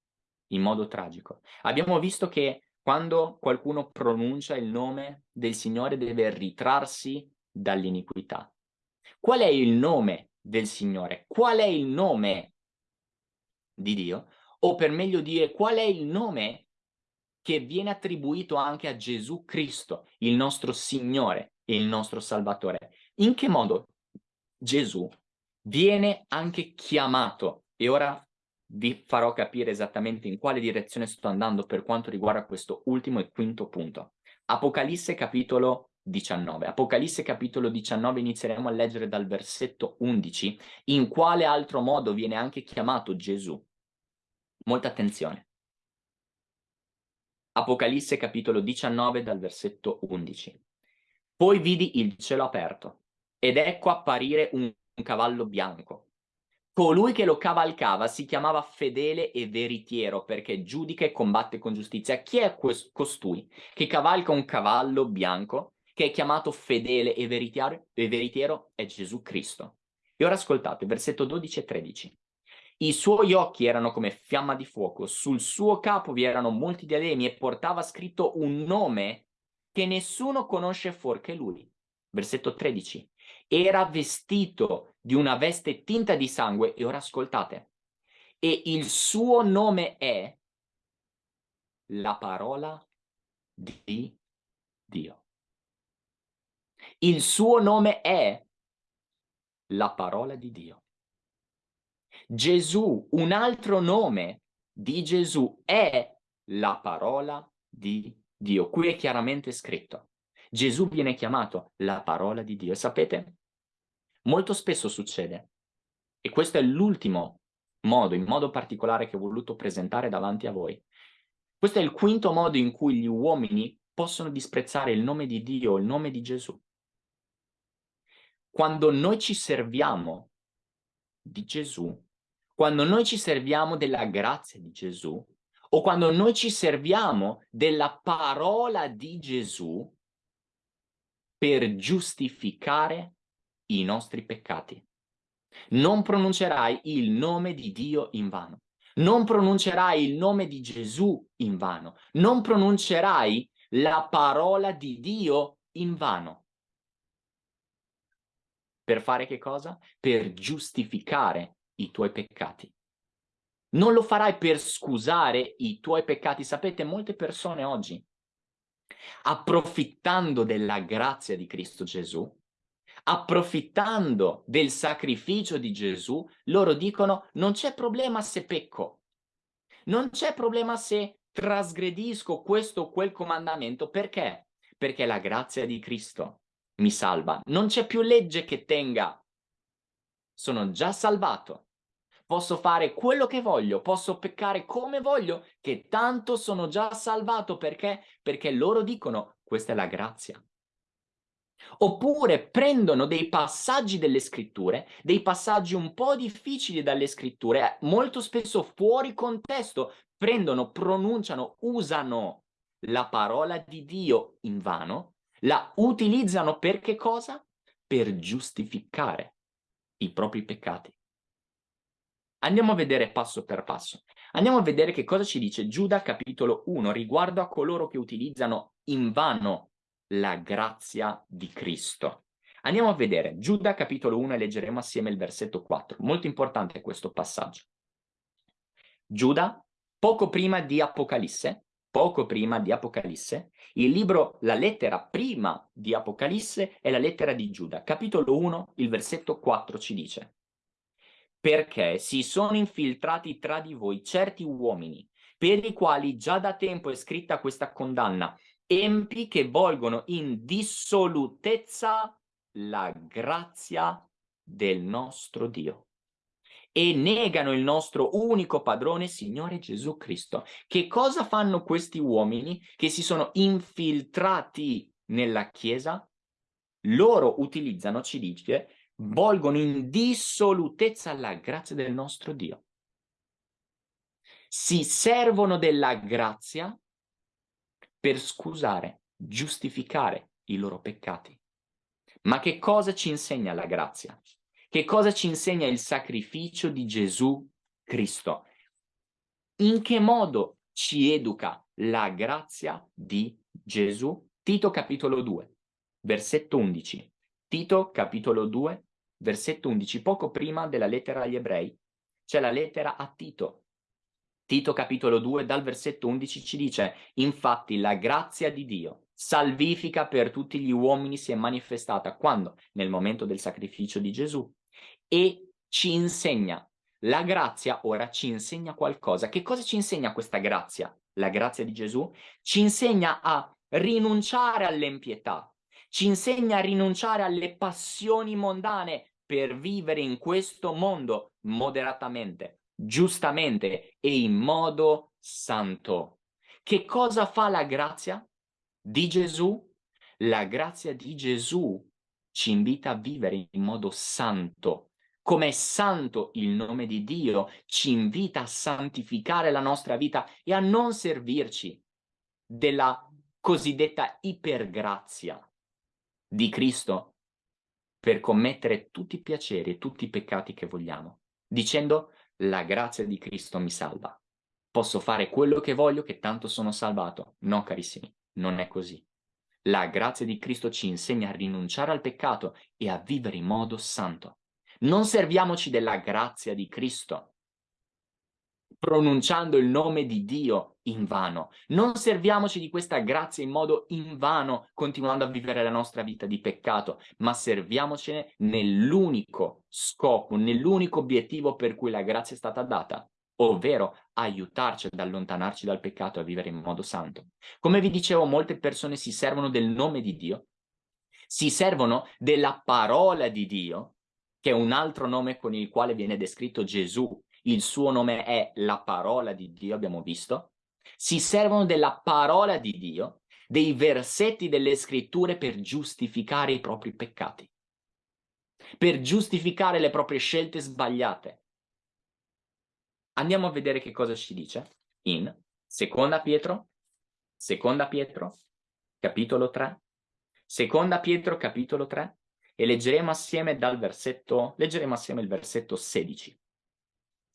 in modo tragico. Abbiamo visto che quando qualcuno pronuncia il nome del Signore deve ritrarsi dall'iniquità. Qual è il nome del Signore? Qual è il nome di Dio? O per meglio dire, qual è il nome che viene attribuito anche a Gesù Cristo, il nostro Signore e il nostro Salvatore? In che modo Gesù viene anche chiamato? E ora vi farò capire esattamente in quale direzione sto andando per quanto riguarda questo ultimo e quinto punto. Apocalisse capitolo 19. Apocalisse capitolo 19 inizieremo a leggere dal versetto 11, in quale altro modo viene anche chiamato Gesù. Molta attenzione. Apocalisse capitolo 19 dal versetto 11. Poi vidi il cielo aperto ed ecco apparire un, un cavallo bianco Colui che lo cavalcava si chiamava fedele e veritiero perché giudica e combatte con giustizia. Chi è costui che cavalca un cavallo bianco che è chiamato fedele e veritiero? E veritiero è Gesù Cristo. E ora ascoltate, versetto 12 e 13. I suoi occhi erano come fiamma di fuoco, sul suo capo vi erano molti diademi e portava scritto un nome che nessuno conosce fuor che lui. Versetto 13 era vestito di una veste tinta di sangue, e ora ascoltate, e il suo nome è la parola di Dio. Il suo nome è la parola di Dio. Gesù, un altro nome di Gesù è la parola di Dio. Qui è chiaramente scritto. Gesù viene chiamato la parola di Dio. Sapete, molto spesso succede, e questo è l'ultimo modo, in modo particolare che ho voluto presentare davanti a voi. Questo è il quinto modo in cui gli uomini possono disprezzare il nome di Dio, il nome di Gesù. Quando noi ci serviamo di Gesù, quando noi ci serviamo della grazia di Gesù, o quando noi ci serviamo della parola di Gesù, per giustificare i nostri peccati. Non pronuncerai il nome di Dio in vano. Non pronuncerai il nome di Gesù in vano. Non pronuncerai la parola di Dio in vano. Per fare che cosa? Per giustificare i tuoi peccati. Non lo farai per scusare i tuoi peccati. Sapete, molte persone oggi approfittando della grazia di Cristo Gesù, approfittando del sacrificio di Gesù, loro dicono non c'è problema se pecco, non c'è problema se trasgredisco questo o quel comandamento, perché? Perché la grazia di Cristo mi salva, non c'è più legge che tenga, sono già salvato, posso fare quello che voglio, posso peccare come voglio, che tanto sono già salvato perché? Perché loro dicono questa è la grazia. Oppure prendono dei passaggi delle scritture, dei passaggi un po' difficili dalle scritture, molto spesso fuori contesto, prendono, pronunciano, usano la parola di Dio in vano, la utilizzano per che cosa? Per giustificare i propri peccati. Andiamo a vedere passo per passo. Andiamo a vedere che cosa ci dice Giuda capitolo 1 riguardo a coloro che utilizzano in vano la grazia di Cristo. Andiamo a vedere Giuda capitolo 1 e leggeremo assieme il versetto 4. Molto importante questo passaggio. Giuda, poco prima di Apocalisse, poco prima di Apocalisse, il libro, la lettera prima di Apocalisse è la lettera di Giuda. Capitolo 1, il versetto 4 ci dice perché si sono infiltrati tra di voi certi uomini per i quali già da tempo è scritta questa condanna, empi che volgono in dissolutezza la grazia del nostro Dio e negano il nostro unico padrone, Signore Gesù Cristo. Che cosa fanno questi uomini che si sono infiltrati nella Chiesa? Loro utilizzano, ci dice, volgono in dissolutezza la grazia del nostro Dio. Si servono della grazia per scusare, giustificare i loro peccati. Ma che cosa ci insegna la grazia? Che cosa ci insegna il sacrificio di Gesù Cristo? In che modo ci educa la grazia di Gesù? Tito capitolo 2, versetto 11. Tito capitolo 2, versetto 11, poco prima della lettera agli ebrei, c'è la lettera a Tito. Tito capitolo 2 dal versetto 11 ci dice, infatti la grazia di Dio, salvifica per tutti gli uomini si è manifestata quando? Nel momento del sacrificio di Gesù e ci insegna. La grazia ora ci insegna qualcosa. Che cosa ci insegna questa grazia? La grazia di Gesù ci insegna a rinunciare all'empietà, ci insegna a rinunciare alle passioni mondane per vivere in questo mondo moderatamente, giustamente e in modo santo. Che cosa fa la grazia di Gesù? La grazia di Gesù ci invita a vivere in modo santo, come santo il nome di Dio, ci invita a santificare la nostra vita e a non servirci della cosiddetta ipergrazia di Cristo per commettere tutti i piaceri e tutti i peccati che vogliamo, dicendo la grazia di Cristo mi salva. Posso fare quello che voglio che tanto sono salvato. No, carissimi, non è così. La grazia di Cristo ci insegna a rinunciare al peccato e a vivere in modo santo. Non serviamoci della grazia di Cristo pronunciando il nome di Dio in vano. Non serviamoci di questa grazia in modo invano, continuando a vivere la nostra vita di peccato, ma serviamocene nell'unico scopo, nell'unico obiettivo per cui la grazia è stata data, ovvero aiutarci ad allontanarci dal peccato e a vivere in modo santo. Come vi dicevo, molte persone si servono del nome di Dio, si servono della parola di Dio, che è un altro nome con il quale viene descritto Gesù. Il suo nome è la parola di Dio, abbiamo visto. Si servono della parola di Dio, dei versetti delle scritture per giustificare i propri peccati, per giustificare le proprie scelte sbagliate. Andiamo a vedere che cosa ci dice in Seconda Pietro, Seconda Pietro, capitolo 3, Seconda Pietro, capitolo 3, e leggeremo assieme dal versetto, leggeremo assieme il versetto 16.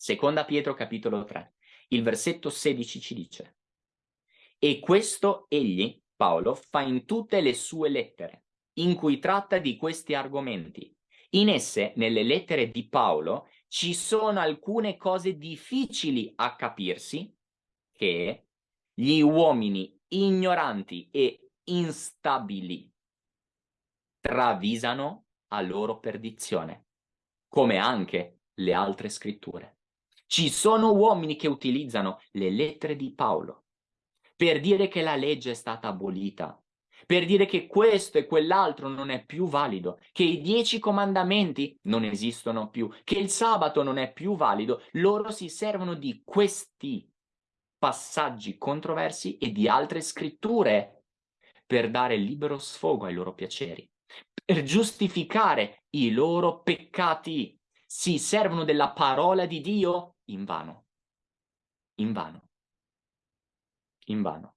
Seconda Pietro capitolo 3. Il versetto 16 ci dice E questo egli, Paolo, fa in tutte le sue lettere, in cui tratta di questi argomenti. In esse, nelle lettere di Paolo, ci sono alcune cose difficili a capirsi che gli uomini ignoranti e instabili travisano a loro perdizione, come anche le altre scritture. Ci sono uomini che utilizzano le lettere di Paolo per dire che la legge è stata abolita, per dire che questo e quell'altro non è più valido, che i dieci comandamenti non esistono più, che il sabato non è più valido, loro si servono di questi passaggi controversi e di altre scritture per dare libero sfogo ai loro piaceri per giustificare i loro peccati. Si servono della parola di Dio in vano. In vano. In vano.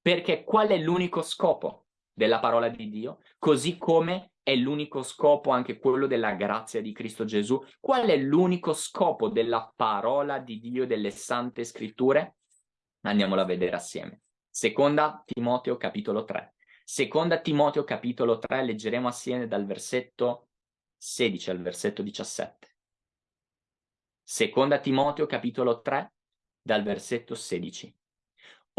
Perché qual è l'unico scopo della parola di Dio? Così come è l'unico scopo anche quello della grazia di Cristo Gesù. Qual è l'unico scopo della parola di Dio, delle sante scritture? Andiamola a vedere assieme. Seconda Timoteo capitolo 3. Seconda Timoteo capitolo 3, leggeremo assieme dal versetto 16 al versetto 17. Seconda Timoteo capitolo 3, dal versetto 16.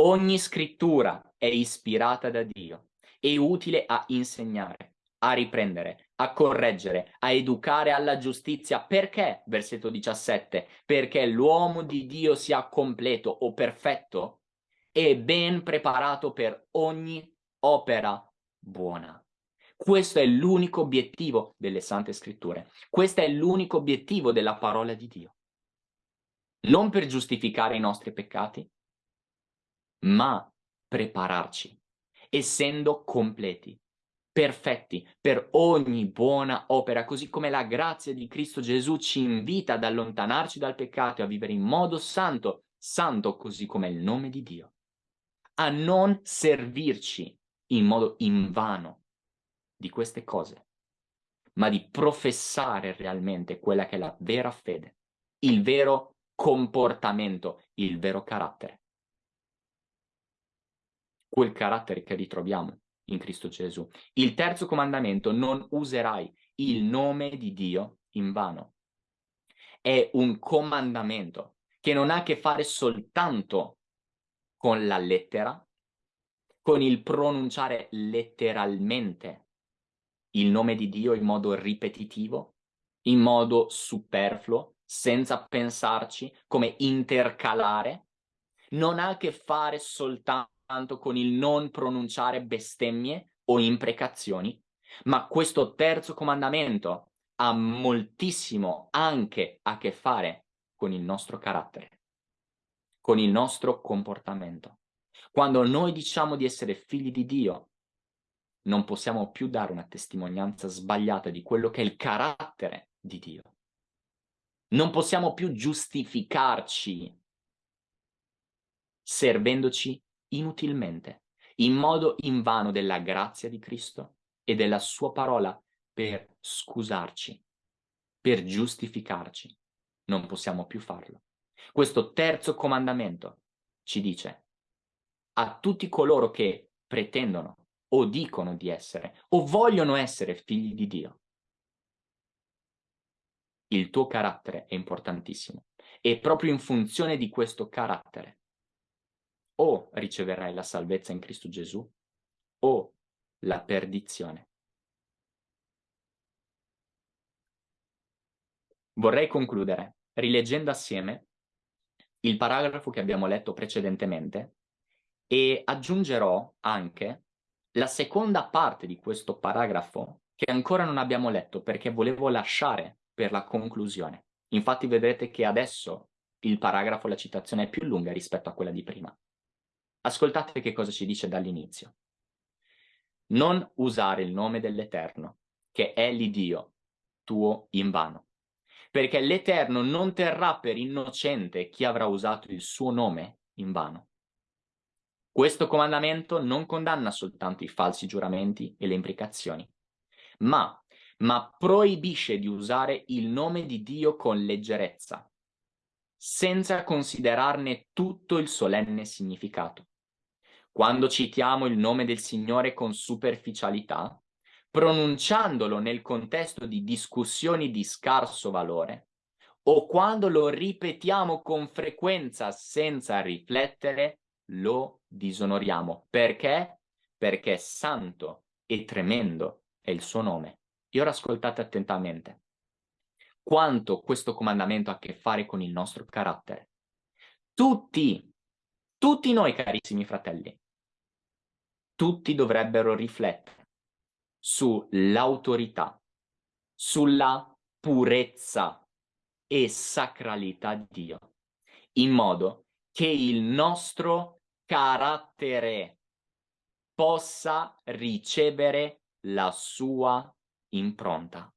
Ogni scrittura è ispirata da Dio e utile a insegnare, a riprendere, a correggere, a educare alla giustizia. Perché? Versetto 17. Perché l'uomo di Dio sia completo o perfetto e ben preparato per ogni opera buona. Questo è l'unico obiettivo delle Sante Scritture. Questo è l'unico obiettivo della parola di Dio. Non per giustificare i nostri peccati, ma prepararci, essendo completi, perfetti per ogni buona opera, così come la grazia di Cristo Gesù ci invita ad allontanarci dal peccato e a vivere in modo santo, santo così come il nome di Dio, a non servirci in modo invano di queste cose, ma di professare realmente quella che è la vera fede, il vero comportamento, il vero carattere. Quel carattere che ritroviamo in Cristo Gesù. Il terzo comandamento, non userai il nome di Dio in vano. È un comandamento che non ha a che fare soltanto con la lettera, con il pronunciare letteralmente il nome di Dio in modo ripetitivo, in modo superfluo, senza pensarci, come intercalare, non ha a che fare soltanto tanto con il non pronunciare bestemmie o imprecazioni, ma questo terzo comandamento ha moltissimo anche a che fare con il nostro carattere, con il nostro comportamento. Quando noi diciamo di essere figli di Dio, non possiamo più dare una testimonianza sbagliata di quello che è il carattere di Dio. Non possiamo più giustificarci servendoci inutilmente, in modo invano della grazia di Cristo e della sua parola per scusarci, per giustificarci. Non possiamo più farlo. Questo terzo comandamento ci dice a tutti coloro che pretendono o dicono di essere o vogliono essere figli di Dio. Il tuo carattere è importantissimo e proprio in funzione di questo carattere o riceverai la salvezza in Cristo Gesù o la perdizione. Vorrei concludere rileggendo assieme il paragrafo che abbiamo letto precedentemente e aggiungerò anche la seconda parte di questo paragrafo che ancora non abbiamo letto perché volevo lasciare per la conclusione. Infatti vedrete che adesso il paragrafo, la citazione è più lunga rispetto a quella di prima. Ascoltate che cosa ci dice dall'inizio. Non usare il nome dell'Eterno, che è l'Iddio tuo in vano, perché l'Eterno non terrà per innocente chi avrà usato il suo nome in vano. Questo comandamento non condanna soltanto i falsi giuramenti e le imprecazioni, ma, ma proibisce di usare il nome di Dio con leggerezza, senza considerarne tutto il solenne significato. Quando citiamo il nome del Signore con superficialità, pronunciandolo nel contesto di discussioni di scarso valore, o quando lo ripetiamo con frequenza senza riflettere, lo disonoriamo. Perché? Perché santo e tremendo è il suo nome. E ora ascoltate attentamente. Quanto questo comandamento ha a che fare con il nostro carattere. Tutti, tutti noi carissimi fratelli, tutti dovrebbero riflettere sull'autorità, sulla purezza e sacralità di Dio, in modo che il nostro carattere possa ricevere la sua impronta.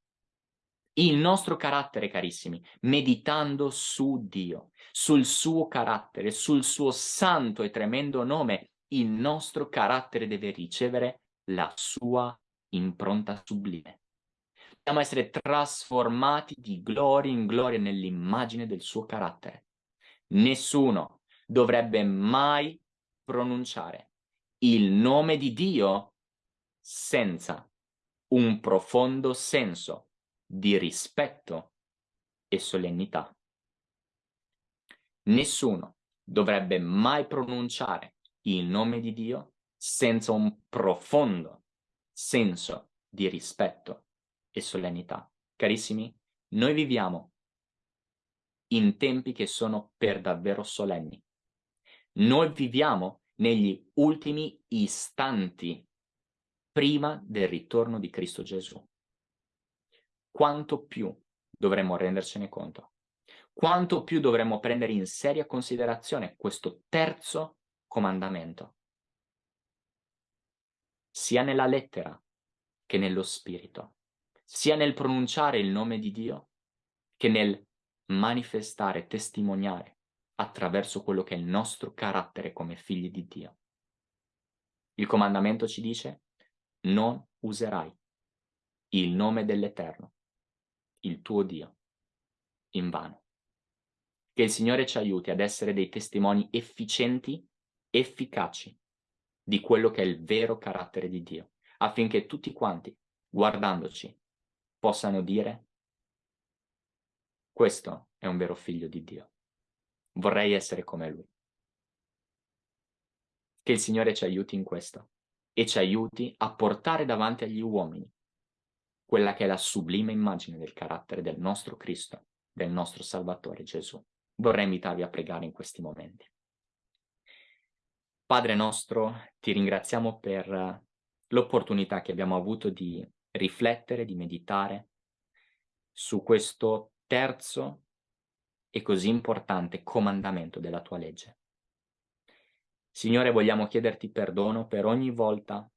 Il nostro carattere, carissimi, meditando su Dio, sul suo carattere, sul suo santo e tremendo nome, il nostro carattere deve ricevere la sua impronta sublime. Dobbiamo essere trasformati di gloria in gloria nell'immagine del suo carattere. Nessuno dovrebbe mai pronunciare il nome di Dio senza un profondo senso di rispetto e solennità. Nessuno dovrebbe mai pronunciare il nome di Dio senza un profondo senso di rispetto e solennità. Carissimi, noi viviamo in tempi che sono per davvero solenni. Noi viviamo negli ultimi istanti prima del ritorno di Cristo Gesù. Quanto più dovremmo rendercene conto? Quanto più dovremmo prendere in seria considerazione questo terzo comandamento? Sia nella lettera che nello spirito, sia nel pronunciare il nome di Dio che nel manifestare, testimoniare attraverso quello che è il nostro carattere come figli di Dio. Il comandamento ci dice non userai il nome dell'Eterno, il tuo Dio, in vano. Che il Signore ci aiuti ad essere dei testimoni efficienti, efficaci di quello che è il vero carattere di Dio, affinché tutti quanti, guardandoci, possano dire questo è un vero figlio di Dio. Vorrei essere come lui. Che il Signore ci aiuti in questo e ci aiuti a portare davanti agli uomini quella che è la sublime immagine del carattere del nostro Cristo, del nostro Salvatore Gesù. Vorrei invitarvi a pregare in questi momenti. Padre nostro, ti ringraziamo per l'opportunità che abbiamo avuto di riflettere, di meditare su questo terzo e così importante comandamento della tua legge. Signore, vogliamo chiederti perdono per ogni volta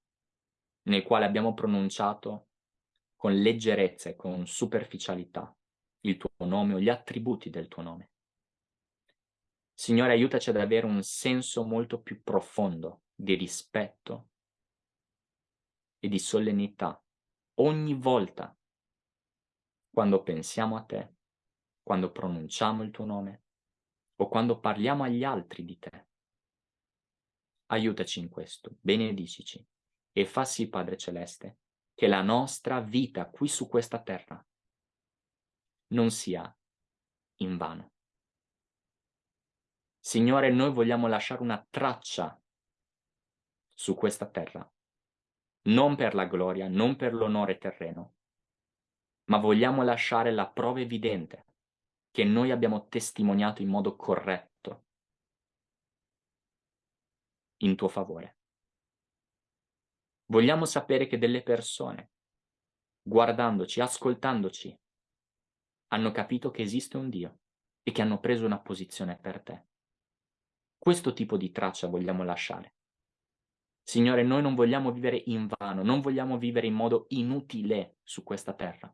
nel quale abbiamo pronunciato con leggerezza e con superficialità il tuo nome o gli attributi del tuo nome. Signore, aiutaci ad avere un senso molto più profondo di rispetto e di solennità ogni volta quando pensiamo a te quando pronunciamo il tuo nome o quando parliamo agli altri di te. Aiutaci in questo, benedicici e fa sì, Padre Celeste, che la nostra vita qui su questa terra non sia in vano. Signore, noi vogliamo lasciare una traccia su questa terra, non per la gloria, non per l'onore terreno, ma vogliamo lasciare la prova evidente che noi abbiamo testimoniato in modo corretto in tuo favore. Vogliamo sapere che delle persone, guardandoci, ascoltandoci, hanno capito che esiste un Dio e che hanno preso una posizione per te. Questo tipo di traccia vogliamo lasciare. Signore, noi non vogliamo vivere in vano, non vogliamo vivere in modo inutile su questa terra.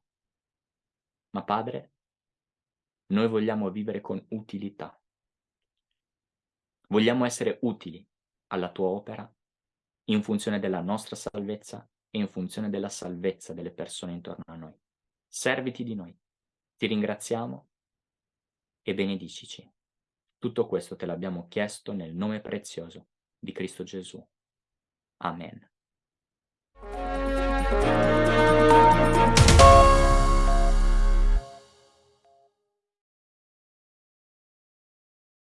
Ma Padre, noi vogliamo vivere con utilità. Vogliamo essere utili alla tua opera in funzione della nostra salvezza e in funzione della salvezza delle persone intorno a noi. Serviti di noi. Ti ringraziamo e benedicici. Tutto questo te l'abbiamo chiesto nel nome prezioso di Cristo Gesù. Amen.